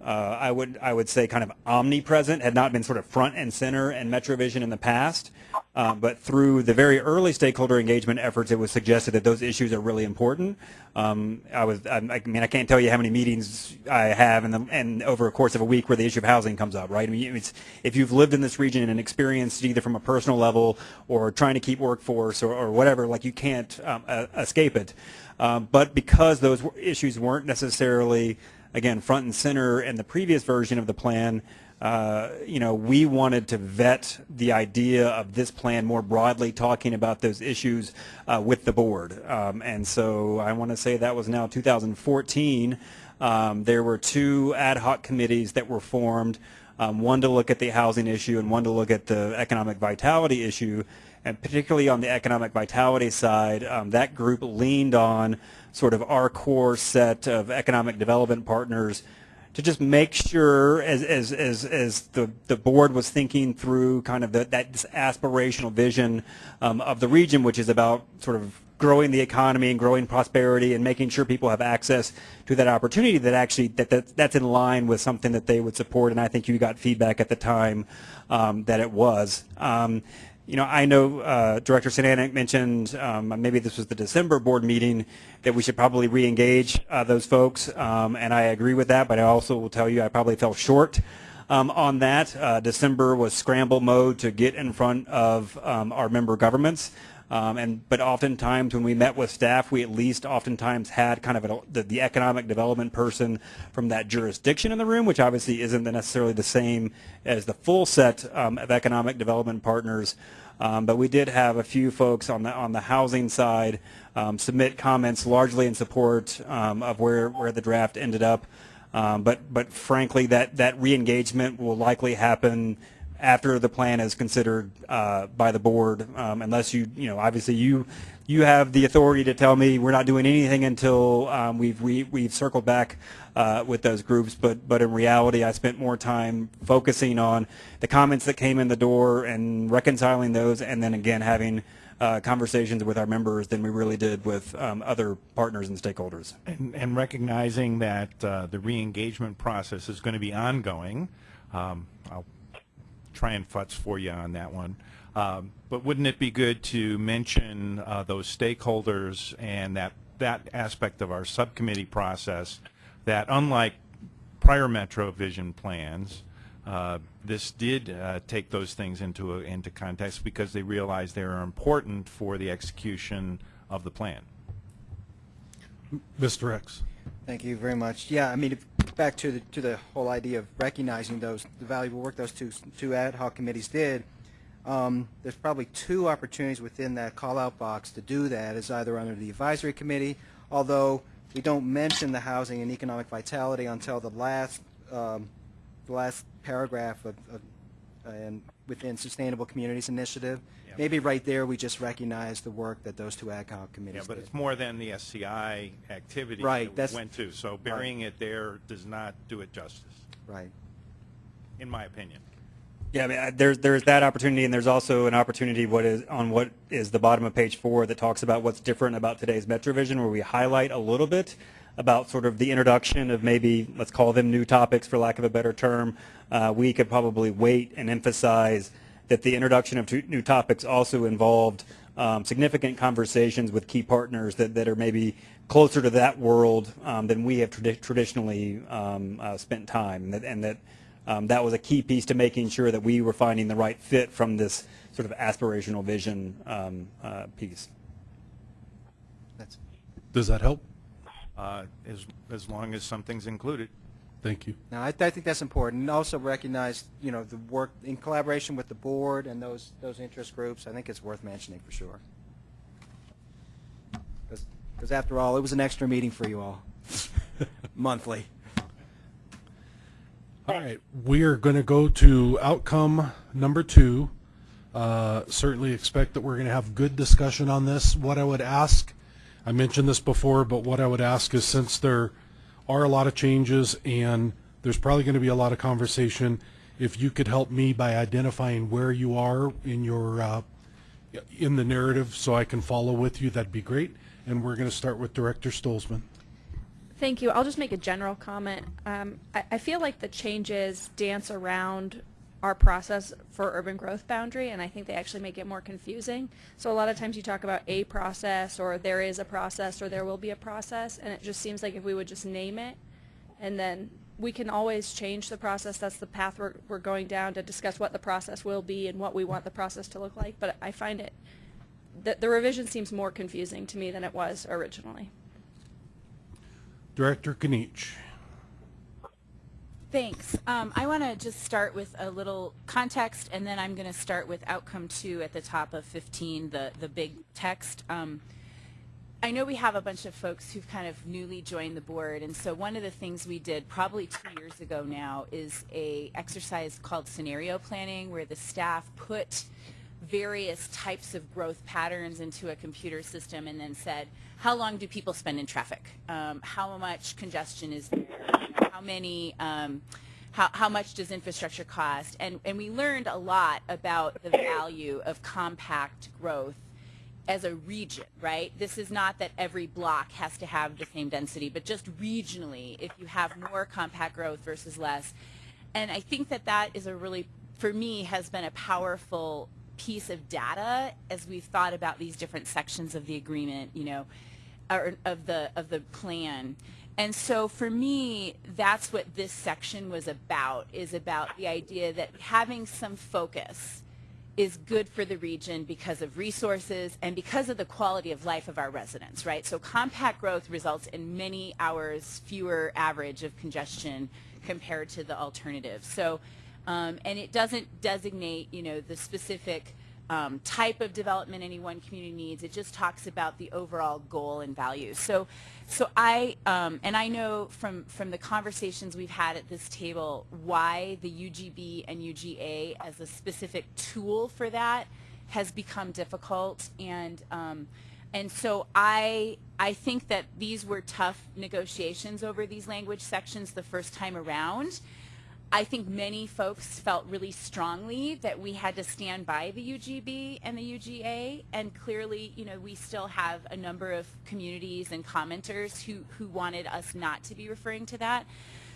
Uh, I would I would say kind of omnipresent, had not been sort of front and center in MetroVision in the past, um, but through the very early stakeholder engagement efforts, it was suggested that those issues are really important. Um, I was I, mean I can't tell you how many meetings I have the and over a course of a week where the issue of housing comes up. Right? I mean, it's, if you've lived in this region and experienced either from a personal level or trying to keep workforce or, or whatever, like you can't um, uh, escape it. Um, but because those issues weren't necessarily again, front and center in the previous version of the plan, uh, you know, we wanted to vet the idea of this plan more broadly, talking about those issues uh, with the board. Um, and so I want to say that was now 2014. Um, there were two ad hoc committees that were formed, um, one to look at the housing issue and one to look at the economic vitality issue. And particularly on the economic vitality side, um, that group leaned on sort of our core set of economic development partners to just make sure as, as, as, as the, the board was thinking through kind of the, that aspirational vision um, of the region, which is about sort of growing the economy and growing prosperity and making sure people have access to that opportunity that actually that, that that's in line with something that they would support and I think you got feedback at the time um, that it was. Um, you know, I know uh, Director Cernanek mentioned um, maybe this was the December board meeting that we should probably re-engage uh, those folks, um, and I agree with that. But I also will tell you I probably fell short um, on that. Uh, December was scramble mode to get in front of um, our member governments. Um, and but oftentimes when we met with staff, we at least oftentimes had kind of a, the, the economic development person from that jurisdiction in the room, which obviously isn't necessarily the same as the full set um, of economic development partners. Um, but we did have a few folks on the on the housing side um, submit comments largely in support um, of where where the draft ended up. Um, but but frankly, that that re-engagement will likely happen after the plan is considered uh, by the board, um, unless you, you know, obviously you, you have the authority to tell me we're not doing anything until um, we've we, we've circled back uh, with those groups. But but in reality, I spent more time focusing on the comments that came in the door and reconciling those, and then again having uh, conversations with our members than we really did with um, other partners and stakeholders. And, and recognizing that uh, the re-engagement process is going to be ongoing, um, try and futz for you on that one. Um, but wouldn't it be good to mention uh, those stakeholders and that that aspect of our subcommittee process that unlike prior Metro Vision plans, uh, this did uh, take those things into into context because they realized they are important for the execution of the plan. Mr. X. Thank you very much. Yeah, I mean, if- back to the, to the whole idea of recognizing those, the valuable work those two, two ad hoc committees did, um, there's probably two opportunities within that call-out box to do that, is either under the advisory committee, although we don't mention the housing and economic vitality until the last, um, the last paragraph of, of, and within Sustainable Communities Initiative. Yeah. Maybe right there, we just recognize the work that those two ad hoc Yeah, committees but did. it's more than the SCI activity Right, that that's- we went to. So burying it there does not do it justice, Right. in my opinion. Yeah, I mean, I- there's there's that opportunity, and there's also an opportunity what is on what is the bottom of page four that talks about what's different about today's MetroVision, where we highlight a little bit about sort of the introduction of maybe let's call them new topics for lack of a better term. Uh, we could probably wait and emphasize that the introduction of new topics also involved um, significant conversations with key partners that, that are maybe closer to that world um, than we have tradi- traditionally um, uh, spent time, and that, and that um, that was a key piece to making sure that we were finding the right fit from this sort of aspirational vision um, uh, piece. That's, Does that help? Uh, As, as long as something's included. Thank you. No, I, I think that's important, and also recognize, you know, the work in collaboration with the board and those those interest groups. I think it's worth mentioning for sure. Because after all, it was an extra meeting for you all, monthly. All right, we are going to go to outcome number two. Uh, Certainly expect that we're going to have good discussion on this. What I would ask, I mentioned this before, but what I would ask is since there are a lot of changes and there's probably going to be a lot of conversation, if you could help me by identifying where you are in your, uh, in the narrative so I can follow with you, that'd be great. And we're going to start with Director Stolzmann. Thank you. I'll just make a general comment. Um, I, I feel like the changes dance around our process for urban growth boundary, and I think they actually make it more confusing. So a lot of times you talk about a process, or there is a process, or there will be a process, and it just seems like if we would just name it, and then we can always change the process. That's the path we're, we're going down to discuss what the process will be and what we want the process to look like. But I find it, the, the revision seems more confusing to me than it was originally. Director Kniech. Thanks. Um, I want to just start with a little context, and then I'm going to start with outcome two at the top of 15, the, the big text. Um, I know we have a bunch of folks who've kind of newly joined the board, and so one of the things we did probably two years ago now is a exercise called scenario planning, where the staff put various types of growth patterns into a computer system and then said, how long do people spend in traffic? Um, how much congestion is there? How many, um, how, how much does infrastructure cost? And, and we learned a lot about the value of compact growth as a region, right? This is not that every block has to have the same density, but just regionally, if you have more compact growth versus less. And I think that that is a really, for me, has been a powerful piece of data as we've thought about these different sections of the agreement, you know, or of the of the plan. And so for me, that's what this section was about, is about the idea that having some focus is good for the region because of resources and because of the quality of life of our residents, right? So compact growth results in many hours fewer average of congestion compared to the alternative. So, um, and it doesn't designate, you know, the specific um, type of development any one community needs. It just talks about the overall goal and values. So, so I um, and I know from from the conversations we've had at this table why the UGB and UGA as a specific tool for that has become difficult and. Um, and so I, I think that these were tough negotiations over these language sections the first time around. I think many folks felt really strongly that we had to stand by the UGB and the UGA, and clearly, you know, we still have a number of communities and commenters who, who wanted us not to be referring to that.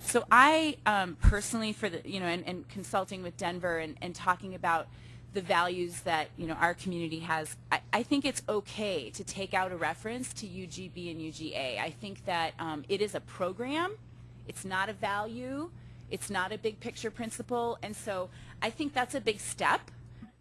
So I um, personally, for the, you know, and, and consulting with Denver and, and talking about the values that, you know, our community has, I, I think it's okay to take out a reference to UGB and UGA. I think that um, it is a program. It's not a value. It's not a big picture principle. And so I think that's a big step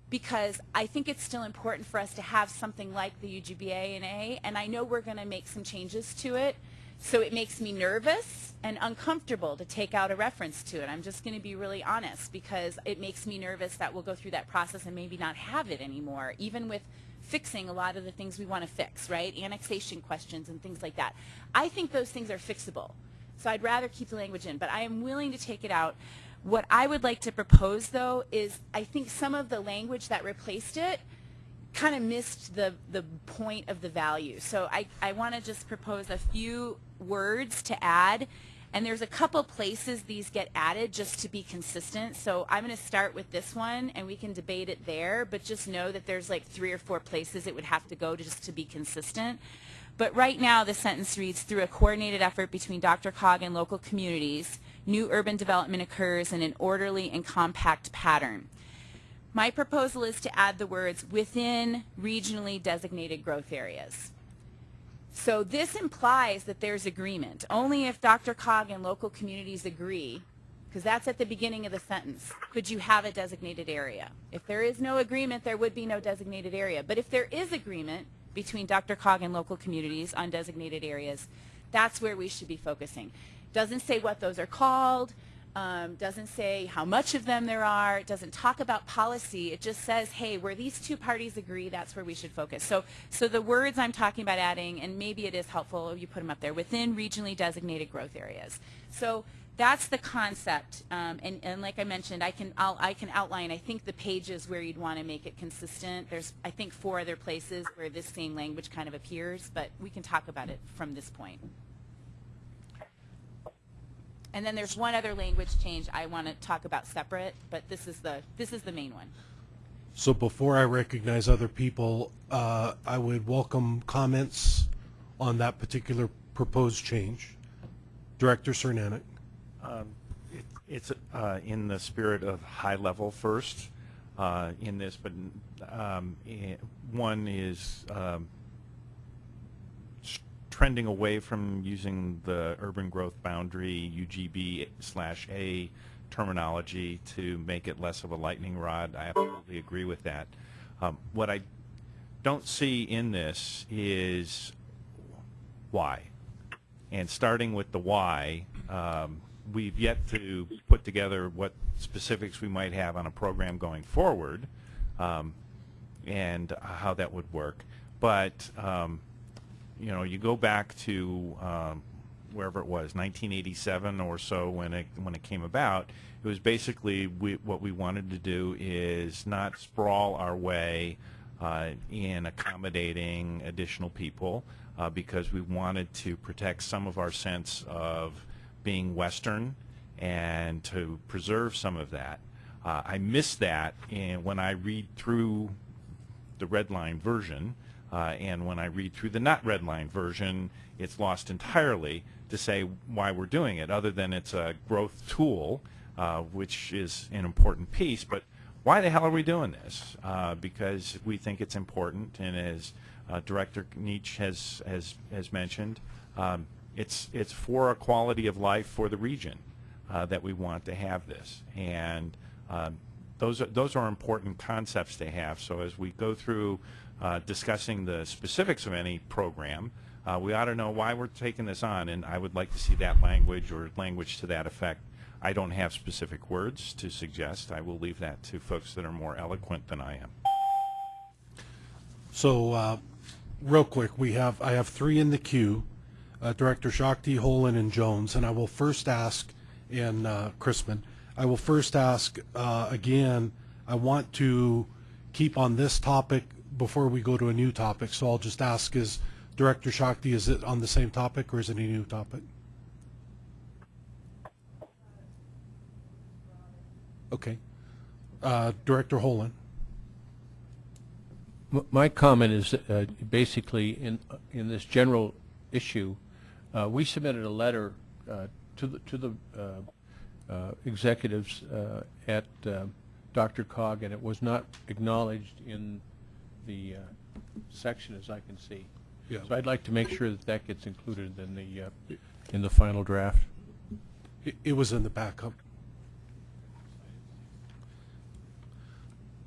because I think it's still important for us to have something like the UGBA and A, and I know we're going to make some changes to it. So it makes me nervous and uncomfortable to take out a reference to it. I'm just going to be really honest because it makes me nervous that we'll go through that process and maybe not have it anymore, even with fixing a lot of the things we want to fix, right? Annexation questions and things like that. I think those things are fixable. So I'd rather keep the language in, but I am willing to take it out. What I would like to propose, though, is I think some of the language that replaced it kind of missed the, the point of the value. So I, I want to just propose a few words to add. And there's a couple places these get added just to be consistent. So I'm going to start with this one, and we can debate it there, but just know that there's like three or four places it would have to go to just to be consistent. But right now, the sentence reads, through a coordinated effort between DRCOG and local communities, new urban development occurs in an orderly and compact pattern. My proposal is to add the words within regionally designated growth areas. So this implies that there's agreement. Only if DRCOG and local communities agree, because that's at the beginning of the sentence, could you have a designated area. If there is no agreement, there would be no designated area. But if there is agreement, between DRCOG and local communities on designated areas. That's where we should be focusing. Doesn't say what those are called, um, doesn't say how much of them there are, doesn't talk about policy, it just says, hey, where these two parties agree, that's where we should focus. So, so the words I'm talking about adding, and maybe it is helpful if you put them up there, within regionally designated growth areas. So that's the concept, um, and, and like I mentioned, I can I'll, I can outline. I think the pages where you'd want to make it consistent. There's I think four other places where this same language kind of appears, but we can talk about it from this point. And then there's one other language change I want to talk about separate, but this is the this is the main one. So before I recognize other people, uh, I would welcome comments on that particular proposed change. Director Cernanek. Um, it, it's uh, in the spirit of high level first uh, in this, but um, eh, one is um, trending away from using the urban growth boundary UGB slash A terminology to make it less of a lightning rod. I absolutely agree with that. Um, what I don't see in this is why. And starting with the why, um, we've yet to put together what specifics we might have on a program going forward um, and how that would work. But, um, you know, you go back to um, wherever it was, 1987 or so when it, when it came about, it was basically we, what we wanted to do is not sprawl our way uh, in accommodating additional people uh, because we wanted to protect some of our sense of being Western and to preserve some of that. Uh, I miss that and when I read through the red line version, uh, and when I read through the not red line version, it's lost entirely to say why we're doing it, other than it's a growth tool, uh, which is an important piece. But why the hell are we doing this? Uh, because we think it's important, and as uh, Director Kniech has, has, has mentioned, um, it's it's for a quality of life for the region uh, that we want to have this, and um, those are, those are important concepts to have. So as we go through uh, discussing the specifics of any program, uh, we ought to know why we're taking this on, and I would like to see that language or language to that effect. I don't have specific words to suggest. I will leave that to folks that are more eloquent than I am. So, uh, real quick, we have I have three in the queue uh, Director Shakti, Holen, and Jones, and I will first ask, and uh, Chrisman, I will first ask uh, again, I want to keep on this topic before we go to a new topic, so I'll just ask is Director Shakti, is it on the same topic or is it a new topic? Okay. Uh, Director Holland? My comment is uh, basically in, in this general issue, uh, we submitted a letter uh, to the, to the uh, uh, executives uh, at uh, DRCOG, and it was not acknowledged in the uh, section as I can see. Yeah. So I'd like to make sure that that gets included in the, uh, in the final draft. It, it was in the backup.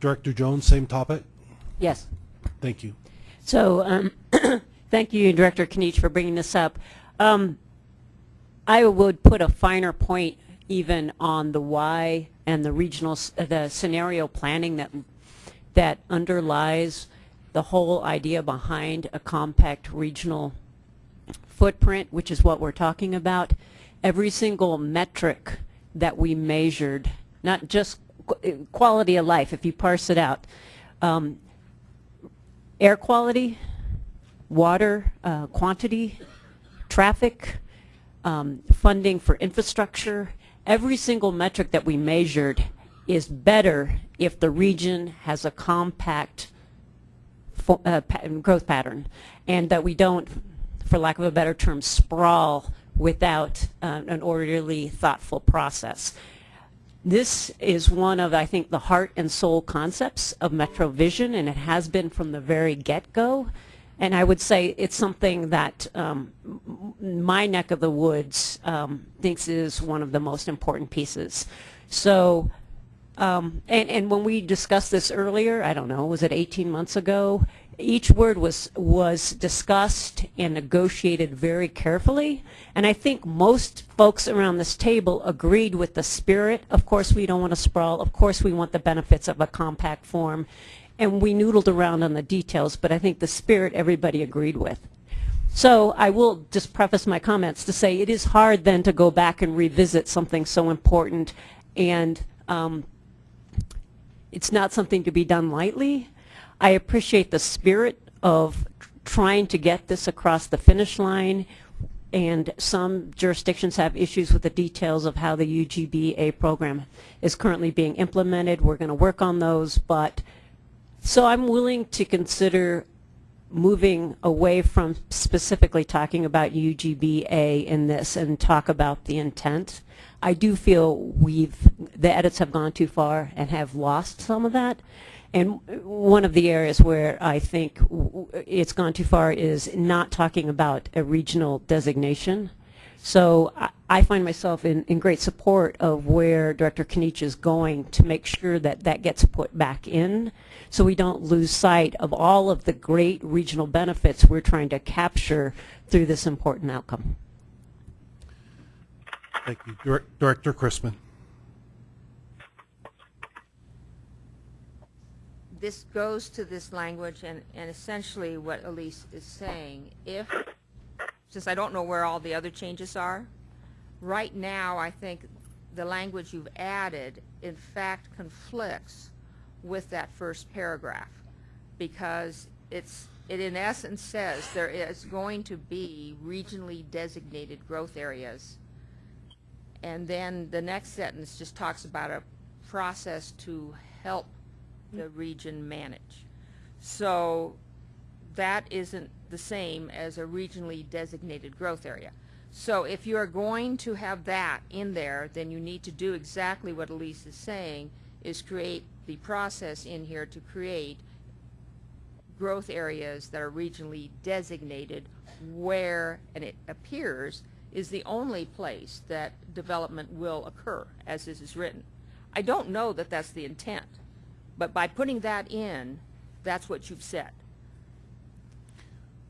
Director Jones, same topic? Yes. Thank you. So, um, thank you, Director Kniech, for bringing this up. Um, I would put a finer point even on the why and the regional, the scenario planning that, that underlies the whole idea behind a compact regional footprint, which is what we're talking about. Every single metric that we measured, not just quality of life, if you parse it out, um, air quality, water uh, quantity, traffic, um, funding for infrastructure, every single metric that we measured is better if the region has a compact uh, growth pattern and that we don't, for lack of a better term, sprawl without uh, an orderly, thoughtful process. This is one of, I think, the heart and soul concepts of MetroVision, and it has been from the very get-go. And I would say it's something that um, my neck of the woods um, thinks is one of the most important pieces. So, um, and, and when we discussed this earlier, I don't know, was it 18 months ago? Each word was, was discussed and negotiated very carefully. And I think most folks around this table agreed with the spirit. Of course, we don't want to sprawl. Of course, we want the benefits of a compact form. And we noodled around on the details, but I think the spirit everybody agreed with. So I will just preface my comments to say it is hard then to go back and revisit something so important and um, it's not something to be done lightly. I appreciate the spirit of tr- trying to get this across the finish line, and some jurisdictions have issues with the details of how the UGBA program is currently being implemented. We're going to work on those, but so I'm willing to consider moving away from specifically talking about UGBA in this and talk about the intent. I do feel we've, the edits have gone too far and have lost some of that. And one of the areas where I think it's gone too far is not talking about a regional designation. So I, find myself in, in great support of where Director Kniech is going to make sure that that gets put back in so we don't lose sight of all of the great regional benefits we're trying to capture through this important outcome. Thank you. Dir- Director Chrisman? this goes to this language and, and essentially what Elise is saying, if, since I don't know where all the other changes are, right now, I think the language you've added, in fact, conflicts with that first paragraph. Because it's, it in essence says there is going to be regionally designated growth areas. And then the next sentence just talks about a process to help the region manage. So that isn't the same as a regionally designated growth area. So if you are going to have that in there, then you need to do exactly what Elise is saying, is create the process in here to create growth areas that are regionally designated where, and it appears, is the only place that development will occur, as this is written. I don't know that that's the intent, but by putting that in, that's what you've said.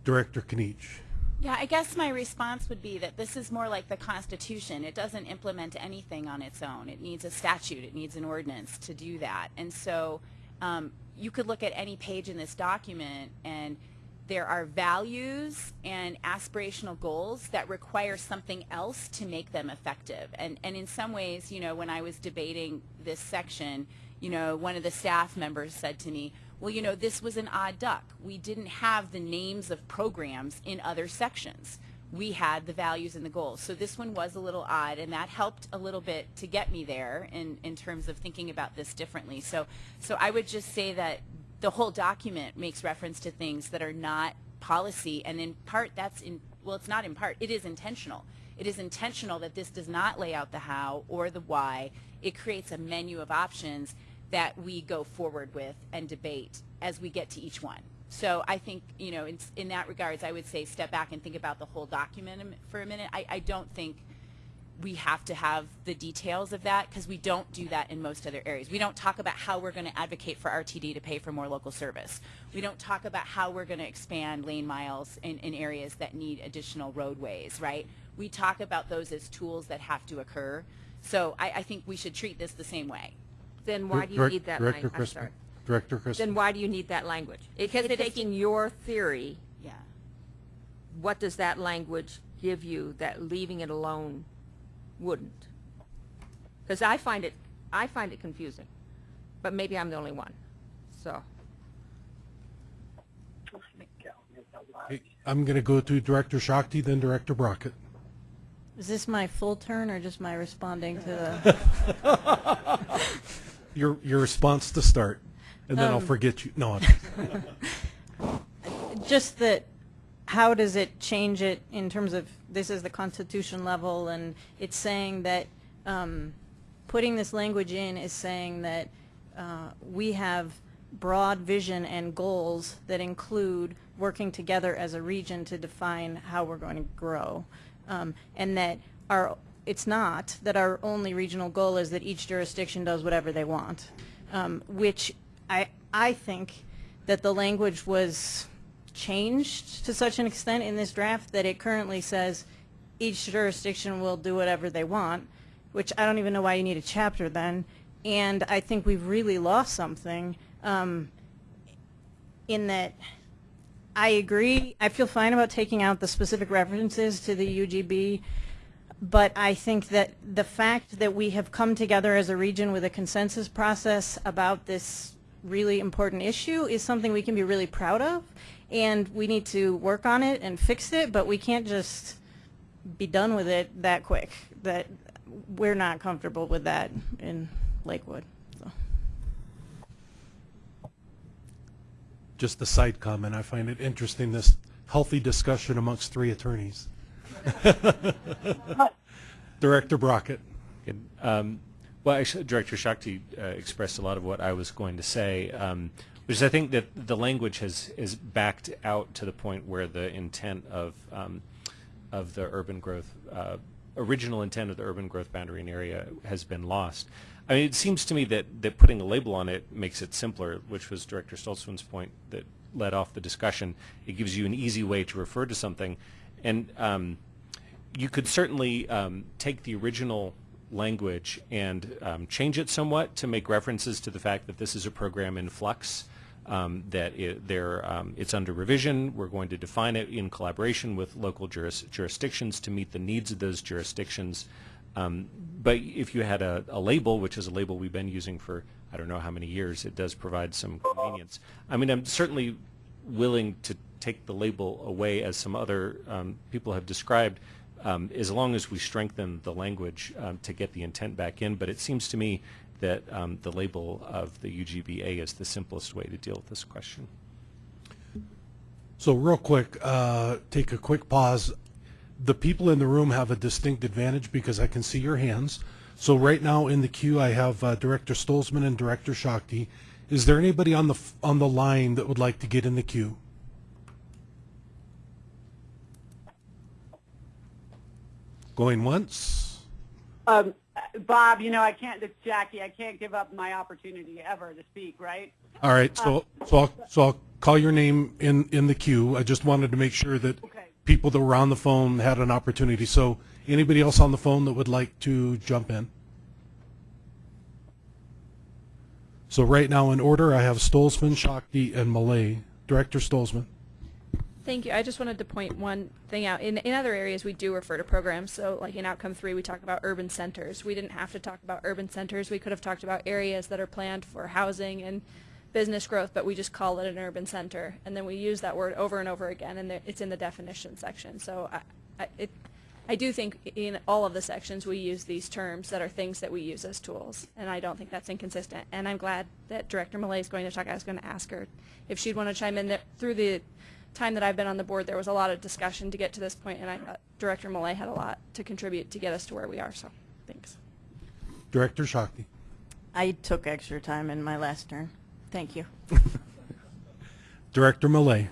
Director Kniech? Yeah, I guess my response would be that this is more like the Constitution. It doesn't implement anything on its own. It needs a statute. It needs an ordinance to do that. And so um, you could look at any page in this document and there are values and aspirational goals that require something else to make them effective. And, and in some ways, you know, when I was debating this section, you know, one of the staff members said to me, well, you know, this was an odd duck. We didn't have the names of programs in other sections. we had the values and the goals. So this one was a little odd, and that helped a little bit to get me there in, in terms of thinking about this differently. So, so I would just say that the whole document makes reference to things that are not policy, and in part that's in, well, it's not in part, it is intentional. It is intentional that this does not lay out the how or the why. It creates a menu of options that we go forward with and debate as we get to each one. So I think, you know, in, in that regards, I would say step back and think about the whole document for a minute. I, I don't think we have to have the details of that because we don't do that in most other areas. We don't talk about how we're going to advocate for RTD to pay for more local service. We don't talk about how we're going to expand lane miles in, in areas that need additional roadways, right? We talk about those as tools that have to occur. So I, I think we should treat this the same way. Then why do you Direct- need that Director language? I'm Crispin. sorry. Director Crispin. Then why do you need that language? Because It's it is- taking your theory, Yeah. what does that language give you that leaving it alone wouldn't? Because I find it, I find it confusing, but maybe I'm the only one, so. Okay, I'm going to go to Director Shakti, then Director Brockett. Is this my full turn or just my responding to the? Your, your response to start, and then I'll Um, forget you. No, I'm- just that, how does it change it in terms of, this is the constitution level, and it's saying that, um, putting this language in is saying that, uh, we have broad vision and goals that include working together as a region to define how we're going to grow. Um, and that our, it's not that our only regional goal is that each jurisdiction does whatever they want. Um, which I, I think that the language was changed to such an extent in this draft that it currently says each jurisdiction will do whatever they want, which I don't even know why you need a chapter then. And I think we've really lost something um, in that I agree. I feel fine about taking out the specific references to the UGB, but I think that the fact that we have come together as a region with a consensus process about this really important issue is something we can be really proud of, and we need to work on it and fix it, but we can't just be done with it that quick. That we're not comfortable with that in Lakewood. So. just a side comment, I find it interesting, this healthy discussion amongst three attorneys. Director Brockett. Um, well, actually, Director Shakti uh, expressed a lot of what I was going to say, um, which is I think that the language has is backed out to the point where the intent of um, of the urban growth, uh, original intent of the urban growth boundary and area has been lost. I mean, it seems to me that, that putting a label on it makes it simpler, which was Director Stolzmann's point that led off the discussion. It gives you an easy way to refer to something. And um, you could certainly um, take the original language and um, change it somewhat to make references to the fact that this is a program in flux, um, that it, um, it's under revision. We're going to define it in collaboration with local juris, jurisdictions to meet the needs of those jurisdictions. Um, but if you had a, a label, which is a label we've been using for I don't know how many years, it does provide some convenience. I mean, I'm certainly willing to take the label away, as some other um, people have described, um, as long as we strengthen the language um, to get the intent back in. But it seems to me that um, the label of the UGBA is the simplest way to deal with this question. So real quick, uh, take a quick pause. The people in the room have a distinct advantage because I can see your hands. So right now in the queue, I have uh, Director Stolzmann and Director Shakti. Is there anybody on the on the line that would like to get in the queue? Going once. Um, Bob, you know, I can't, it's Jackie, I can't give up my opportunity ever to speak, right? All right, so so I'll, so I'll call your name in in the queue. I just wanted to make sure that people that were on the phone had an opportunity. So anybody else on the phone that would like to jump in? So right now in order, I have Stolzmann, Shakti, and Millet. Director Stolzmann. Thank you. I just wanted to point one thing out. In, in other areas, we do refer to programs. So, like in outcome three, we talk about urban centers. We didn't have to talk about urban centers. We could have talked about areas that are planned for housing and business growth, but we just call it an urban center. And then we use that word over and over again, and it's in the definition section. So, I, I, it, I do think in all of the sections we use these terms that are things that we use as tools, and I don't think that's inconsistent. And I'm glad that Director Millet is going to talk. I was going to ask her if she'd want to chime in. Through the time that I've been on the board, there was a lot of discussion to get to this point, and I thought Director Millet had a lot to contribute to get us to where we are. So, thanks. Director Shakti. I took extra time in my last turn. Thank you. Director Millet.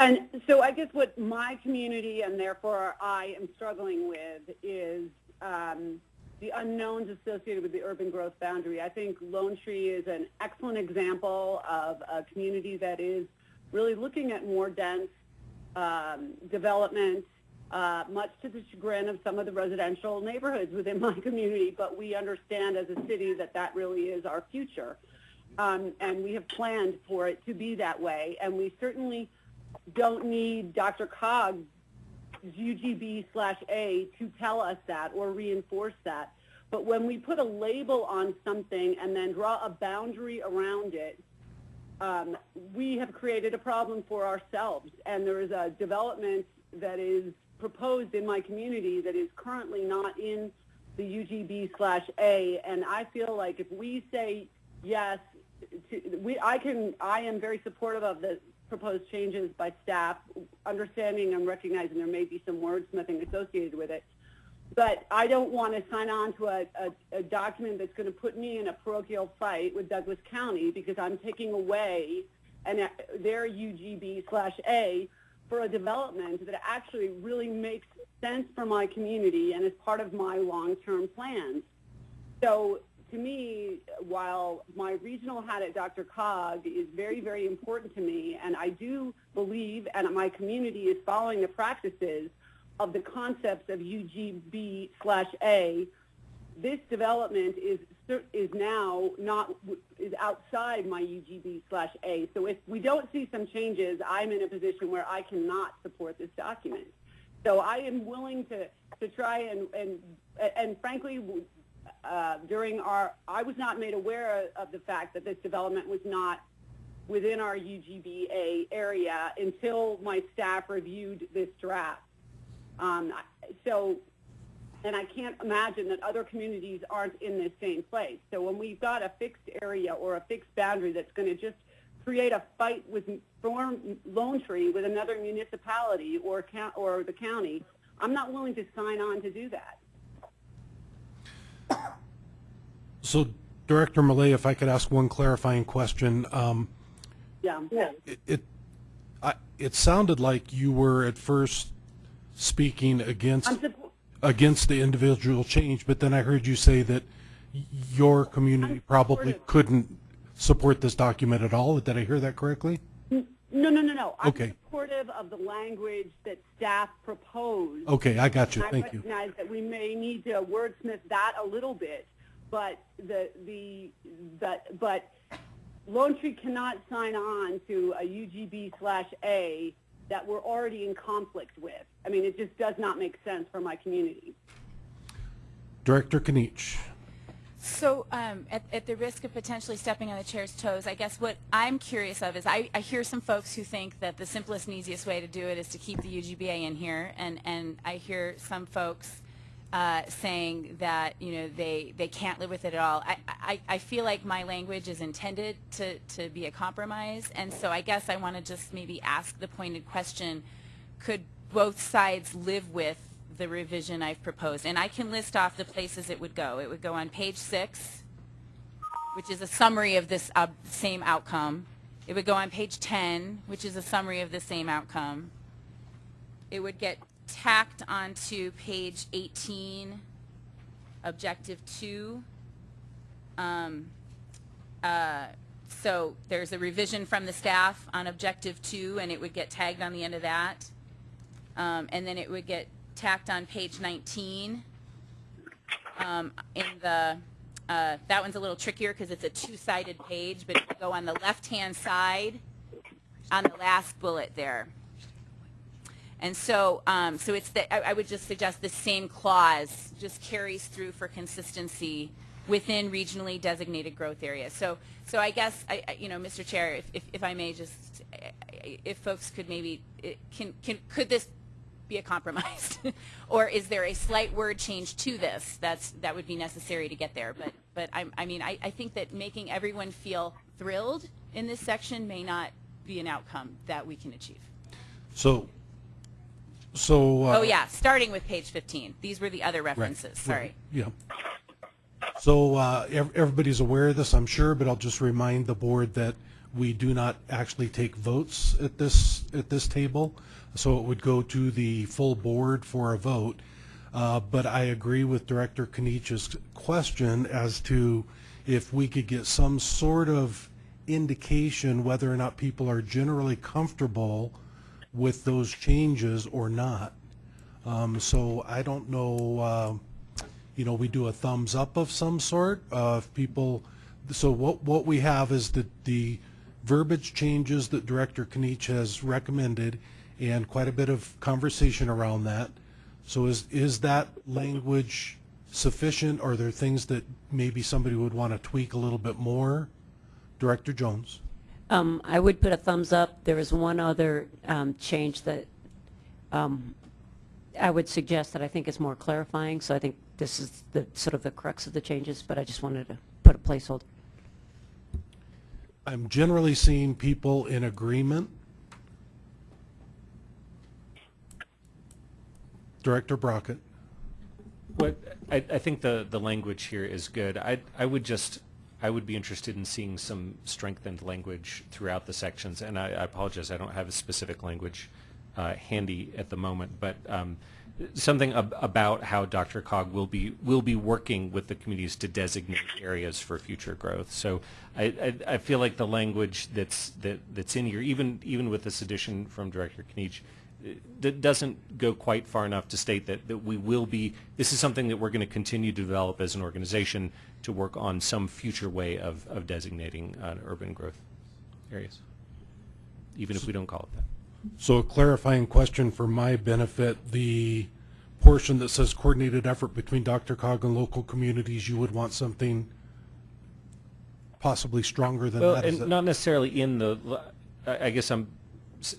And so I guess what my community and therefore I am struggling with is um, the unknowns associated with the urban growth boundary. I think Lone Tree is an excellent example of a community that is really looking at more dense um, development, uh, much to the chagrin of some of the residential neighborhoods within my community, but we understand as a city that that really is our future. Um, and we have planned for it to be that way, and we certainly don't need DRCOG UGB slash A to tell us that or reinforce that. But when we put a label on something and then draw a boundary around it, um, we have created a problem for ourselves. And there is a development that is proposed in my community that is currently not in the UGB slash A. And I feel like if we say yes, to, we, I can, I am very supportive of the proposed changes by staff, understanding and recognizing there may be some wordsmithing associated with it. But I don't want to sign on to a, a, a document that's going to put me in a parochial fight with Douglas County because I'm taking away and their UGB slash A for a development that actually really makes sense for my community and is part of my long-term plans. So to me, while my regional hat at DRCOG is very, very important to me, and I do believe, and my community is following the practices of the concepts of UGB slash A, this development is is now not is outside my UGB slash A. So if we don't see some changes, I'm in a position where I cannot support this document. So I am willing to to try and and and frankly, uh, during our, I was not made aware of the fact that this development was not within our UGBA area until my staff reviewed this draft. Um, so, and I can't imagine that other communities aren't in this same place. So when we've got a fixed area or a fixed boundary that's going to just create a fight with form Lone Tree with another municipality or or the county, I'm not willing to sign on to do that. So, Director Millet, if I could ask one clarifying question. Um, yeah. It, it, I, it sounded like you were at first speaking against against the individual change, but then I heard you say that your community probably couldn't support this document at all. Did I hear that correctly? No, no, no, no. I'm okay. supportive of the language that staff proposed. Okay, I got you. I Thank you. recognize that we may need to wordsmith that a little bit, but the the but but Lone Tree cannot sign on to a UGB slash A that we're already in conflict with. I mean, it just does not make sense for my community. Director Kniech. So um, at, at, the risk of potentially stepping on the chair's toes, I guess what I'm curious of is I, I, hear some folks who think that the simplest and easiest way to do it is to keep the UGBA in here, and, and I hear some folks uh, saying that you know they, they can't live with it at all. I, I, I feel like my language is intended to, to be a compromise, and so I guess I want to just maybe ask the pointed question, could both sides live with the revision I've proposed? And I can list off the places it would go. It would go on page six, which is a summary of this uh, same outcome. It would go on page 10, which is a summary of the same outcome. It would get tacked onto page 18, objective 2. Um, uh, so there's a revision from the staff on objective 2, and it would get tagged on the end of that. Um, and then it would get tacked on page 19. Um, in the uh, that one's a little trickier because it's a two-sided page, but go on the left-hand side on the last bullet there. And so, um, so it's that I, I, would just suggest the same clause just carries through for consistency within regionally designated growth areas. So, so I guess, I, I, you know, Mr. Chair, if, if, if I may just, if folks could maybe, can, can, could this be a compromise? Or is there a slight word change to this that's, that would be necessary to get there? But, but I, I mean, I, I think that making everyone feel thrilled in this section may not be an outcome that we can achieve. So, so. uh, Oh, yeah, starting with page 15. These were the other references, right, sorry. Yeah. So uh, everybody's aware of this, I'm sure, but I'll just remind the board that we do not actually take votes at this, at this table. So it would go to the full board for a vote. Uh, But I agree with Director Kniech's question as to if we could get some sort of indication whether or not people are generally comfortable with those changes or not. Um, So I don't know, uh, you know, we do a thumbs up of some sort, uh, people, so what, what we have is that the verbiage changes that Director Kniech has recommended and quite a bit of conversation around that. So is, is that language sufficient? Are there things that maybe somebody would want to tweak a little bit more? Director Jones? Um, I would put a thumbs up. There is one other um, change that um, I would suggest that I think is more clarifying, so I think this is the, sort of the crux of the changes, but I just wanted to put a placeholder. I'm generally seeing people in agreement. Director Brockett? What, I, I think the, the language here is good. I, I would just, I would be interested in seeing some strengthened language throughout the sections, and I, I apologize, I don't have a specific language uh, handy at the moment, but um, something ab- about how DRCOG will be, will be working with the communities to designate areas for future growth. So I, I, I feel like the language that's, that, that's in here, even, even with this addition from Director Kniech, that doesn't go quite far enough to state that, that we will be, this is something that we're going to continue to develop as an organization to work on some future way of, of designating uh, urban growth areas, even if we don't call it that. So a clarifying question for my benefit, the portion that says coordinated effort between DRCOG and local communities, you would want something possibly stronger than Well, that? and not necessarily in the, I guess I'm,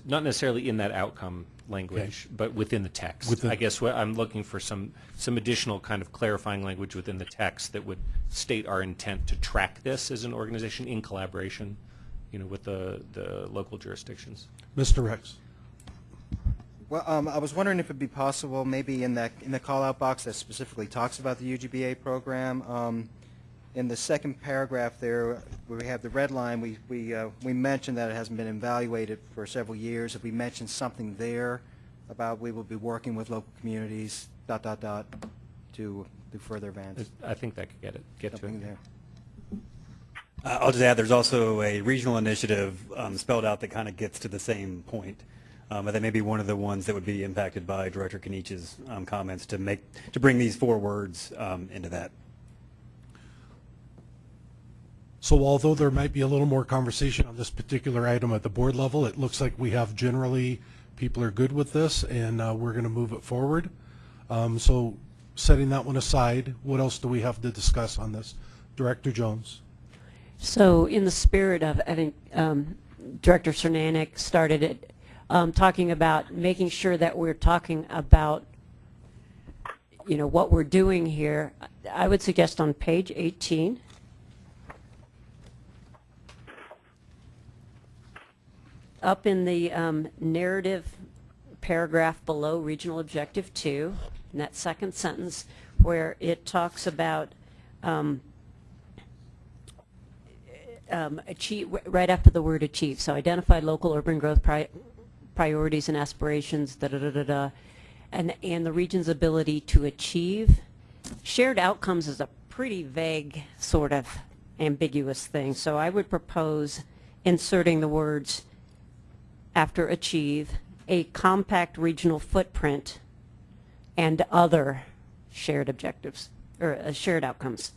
not necessarily in that outcome language, but within the text. Within- I guess what I'm looking for some, some additional kind of clarifying language within the text that would state our intent to track this as an organization in collaboration, you know, with the, the local jurisdictions. Mr. Rex? Well, um, I was wondering if it'd be possible, maybe in that, in the call-out box that specifically talks about the UGBA program, um, in the second paragraph there, where we have the red line, we, we, uh, we mentioned that it hasn't been evaluated for several years. If we mention something there about we will be working with local communities, dot, dot, dot, to do further advance. I think that could get it, get to it. there. Uh, I'll just add, there's also a regional initiative um, spelled out that kind of gets to the same point. Um, but that may be one of the ones that would be impacted by Director Kniech's um, comments to make, to bring these four words um, into that. So although there might be a little more conversation on this particular item at the board level, it looks like we have generally, people are good with this, and uh, we're going to move it forward. Um, So setting that one aside, what else do we have to discuss on this? Director Jones? So in the spirit of, I think um, Director Cernanek started it, um, talking about making sure that we're talking about, you know, what we're doing here, I would suggest on page 18, up in the um, narrative paragraph below Regional Objective 2, in that second sentence, where it talks about um, um, achieve, right after the word achieve. So identify local urban growth pri- priorities and aspirations, da da da da da, and and the region's ability to achieve. Shared outcomes is a pretty vague, sort of ambiguous thing. So I would propose inserting the words after achieve a compact regional footprint and other shared objectives or uh, shared outcomes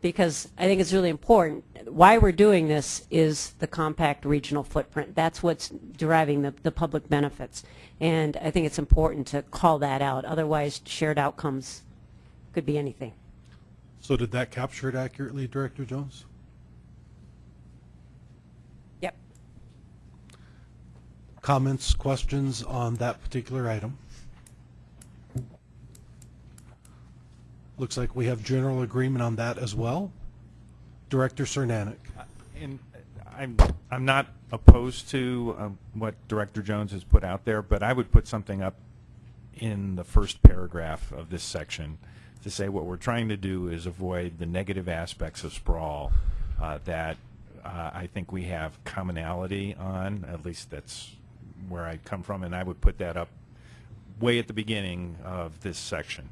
because I think it's really important. Why we're doing this is the compact regional footprint. That's what's deriving the, the public benefits. And I think it's important to call that out. Otherwise, shared outcomes could be anything. So did that capture it accurately, Director Jones? comments, questions on that particular item? Looks like we have general agreement on that as well. Director Cernanek. Uh, and uh, I'm, I'm not opposed to um, what Director Jones has put out there, but I would put something up in the first paragraph of this section to say what we're trying to do is avoid the negative aspects of sprawl uh, that uh, I think we have commonality on, at least that's where I come from, and I would put that up way at the beginning of this section.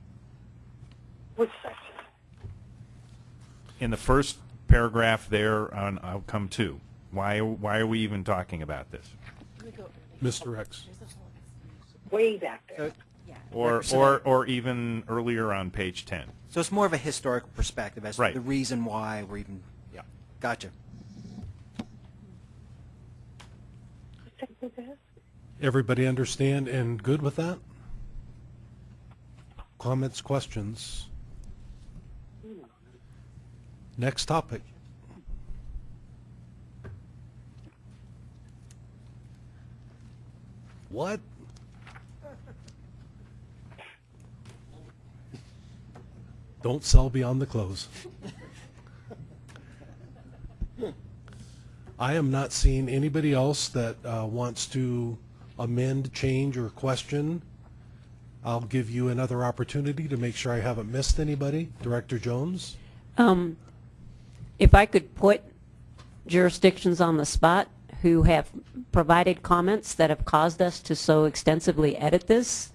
Which section? in the first paragraph there on outcome two. Why, why are we even talking about this? Mr. X. Way back there. Uh, or, or, or even earlier on page 10. So it's more of a historical perspective as Right. to the reason why we're even, yeah, gotcha. Everybody understand and good with that? Comments, questions? Next topic. What? Don't sell beyond the close. I am not seeing anybody else that uh, wants to amend, change, or question. I'll give you another opportunity to make sure I haven't missed anybody. Director Jones? Um, If I could put jurisdictions on the spot who have provided comments that have caused us to so extensively edit this,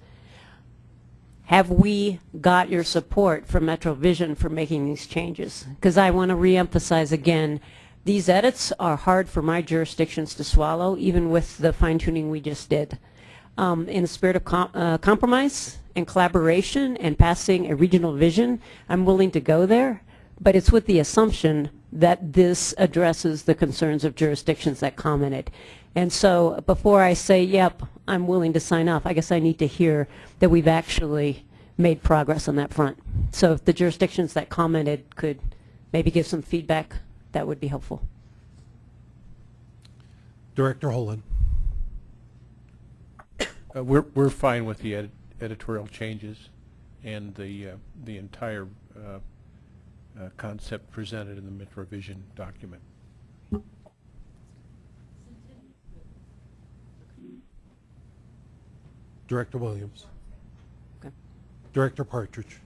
have we got your support from Metro Vision for making these changes? Because I want to reemphasize again, these edits are hard for my jurisdictions to swallow, even with the fine tuning we just did. Um, in the spirit of com- uh, compromise and collaboration and passing a regional vision, I'm willing to go there, but it's with the assumption that this addresses the concerns of jurisdictions that commented. And so before I say, yep, I'm willing to sign off, I guess I need to hear that we've actually made progress on that front. So if the jurisdictions that commented could maybe give some feedback, that would be helpful. Director Holen? Uh, We're, we're fine with the edit- editorial changes and the, uh, the entire uh, uh, concept presented in the Metro Vision document. Director Williams? Okay. Director Partridge?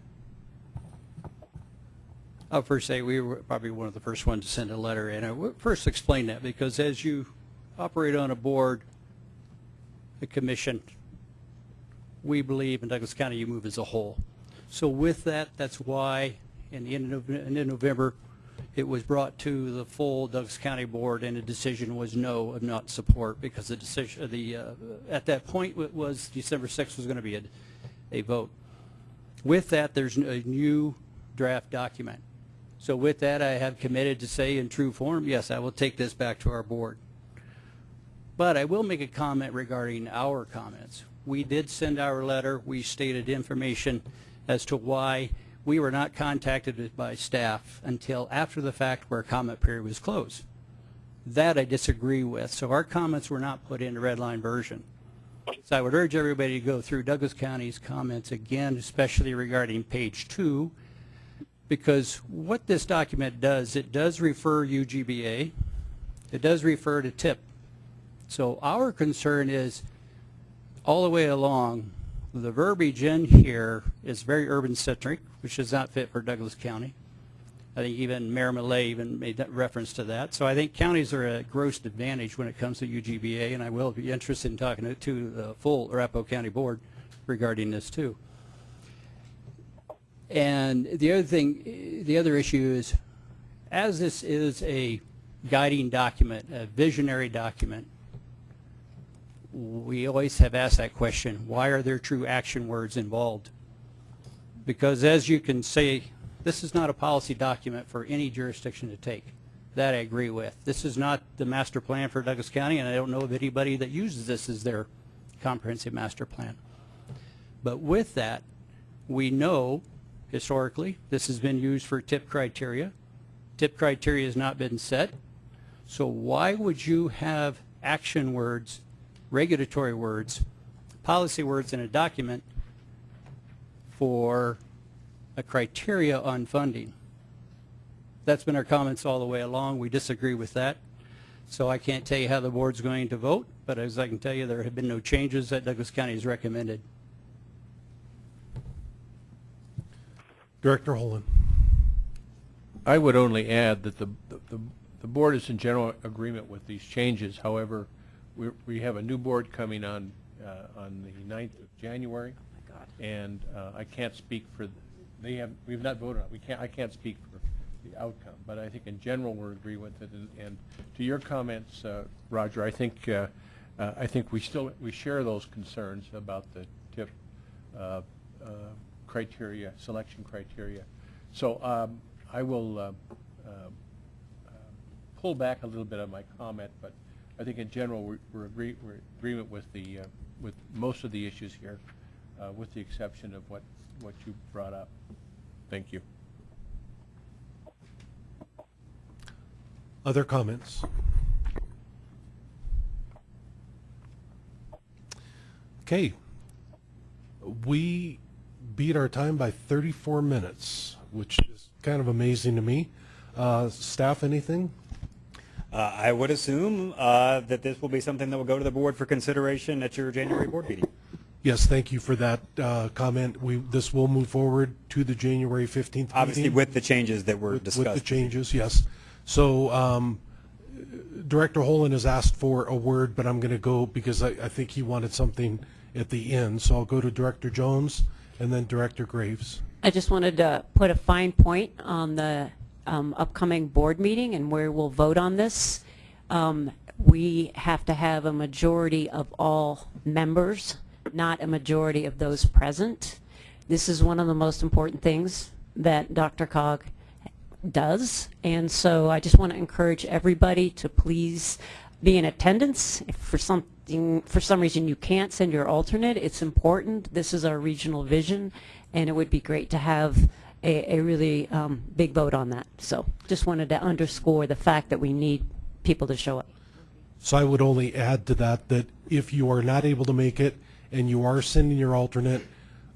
I'll first say we were probably one of the first ones to send a letter, and I first explain that because as you operate on a board, a commission, we believe in Douglas County you move as a whole. So with that, that's why in the end of, in November, it was brought to the full Douglas County Board, and the decision was no of not support because the decision, the uh, at that point it was December 6th was going to be a, a vote. With that, there's a new draft document. So with that, I have committed to say in true form, yes, I will take this back to our board. But I will make a comment regarding our comments. We did send our letter. We stated information as to why we were not contacted by staff until after the fact where comment period was closed. That I disagree with. So our comments were not put in the red line version. So I would urge everybody to go through Douglas County's comments again, especially regarding page two, because what this document does, it does refer UGBA, it does refer to TIP. So our concern is all the way along, the verbiage in here is very urban-centric, which does not fit for Douglas County. I think even Mayor Millet even made that reference to that. So I think counties are at gross advantage when it comes to UGBA, and I will be interested in talking to, to the full Arapahoe County Board regarding this too. And the other thing, the other issue is, as this is a guiding document, a visionary document, we always have asked that question, why are there true action words involved? Because as you can see, this is not a policy document for any jurisdiction to take. That I agree with. This is not the master plan for Douglas County, and I don't know of anybody that uses this as their comprehensive master plan. But with that, we know historically this has been used for tip criteria. Tip criteria has not been set. So why would you have action words, regulatory words, policy words in a document for a criteria on funding. That's been our comments all the way along. We disagree with that. So I can't tell you how the board's going to vote, but as I can tell you, there have been no changes that Douglas County has recommended. Director Holen. I would only add that the, the, the board is in general agreement with these changes. However, we, we have a new board coming on, uh, on the 9th of January. And uh, I can't speak for, they have, we've not voted on, it. we can't, I can't speak for the outcome. But I think in general, we're agree with it. And, and to your comments, uh, Roger, I think, uh, uh, I think we still, we share those concerns about the TIP uh, uh, criteria, selection criteria. So um, I will uh, uh, uh, pull back a little bit on my comment, but I think in general, we're, we're agree, we're agreement with the, uh, with most of the issues here, uh, with the exception of what, what you brought up. Thank you. Other comments? Okay. We beat our time by 34 minutes, which is kind of amazing to me. Uh, Staff, anything? Uh, I would assume uh, that this will be something that will go to the board for consideration at your January board meeting. Yes, thank you for that uh, comment. We, this will move forward to the January 15th meeting. Obviously, with the changes that were With- discussed. With the changes, yes. So um, Director Holen has asked for a word, but I'm going to go because I, I think he wanted something at the end. So I'll go to Director Jones and then Director Graves. I just wanted to put a fine point on the um, upcoming board meeting and where we'll vote on this. Um, We have to have a majority of all members, not a majority of those present. This is one of the most important things that DRCOG does, and so I just want to encourage everybody to please be in attendance. If for something, for some reason you can't send your alternate, it's important. This is our regional vision, and it would be great to have a, a really um, big vote on that. So just wanted to underscore the fact that we need people to show up. So I would only add to that that if you are not able to make it and you are sending your alternate,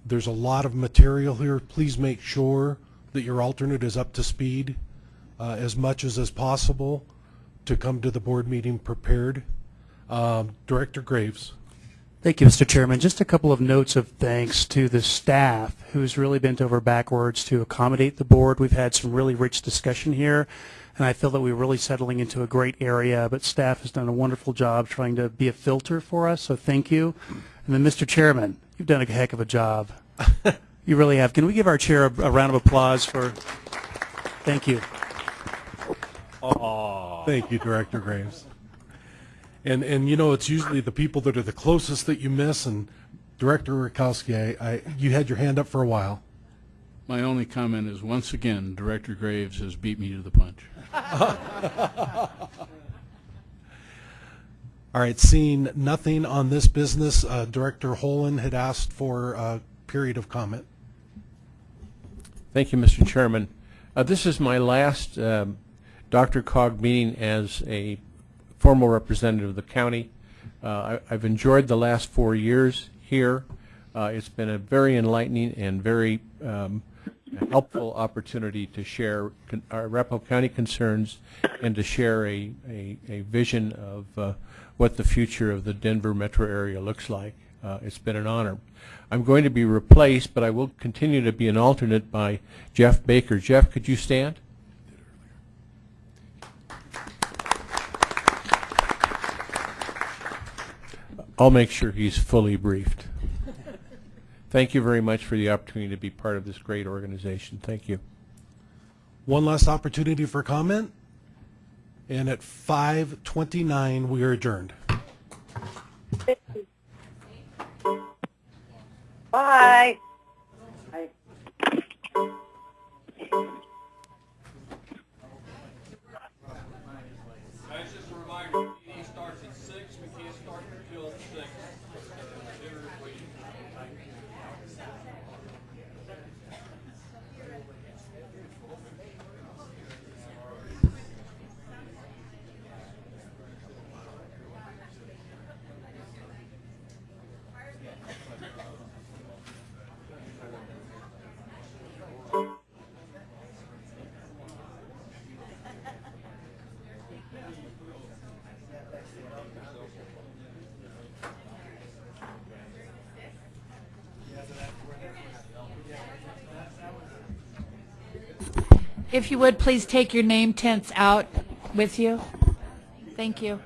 there's a lot of material here. Please make sure that your alternate is up to speed uh, as much as is possible to come to the board meeting prepared. Um, Director Graves. Thank you, Mr. Chairman. Just a couple of notes of thanks to the staff who's really bent over backwards to accommodate the board. We've had some really rich discussion here, and I feel that we're really settling into a great area, but staff has done a wonderful job trying to be a filter for us, so thank you. And then, Mr. Chairman, you've done a heck of a job. you really have. Can we give our chair a, a round of applause for, thank you. Thank you, Director Graves. And, and you know, it's usually the people that are the closest that you miss, and Director Rakowski, I, I, you had your hand up for a while. My only comment is, once again, Director Graves has beat me to the punch. All right, seeing nothing on this business, uh, Director Holen had asked for a period of comment. Thank you, Mr. Chairman. Uh, This is my last um, DRCOG meeting as a formal representative of the county. Uh, I- I've enjoyed the last four years here. Uh, It's been a very enlightening and very um, helpful opportunity to share our Arapahoe County concerns and to share a, a, a vision of uh, what the future of the Denver metro area looks like. Uh, It's been an honor. I'm going to be replaced, but I will continue to be an alternate by Jeff Baker. Jeff, could you stand? I'll make sure he's fully briefed. Thank you very much for the opportunity to be part of this great organization. Thank you. One last opportunity for comment, and at 5:29, we are adjourned. Bye. Guys, If you would, please take your name tents out with you. Thank you.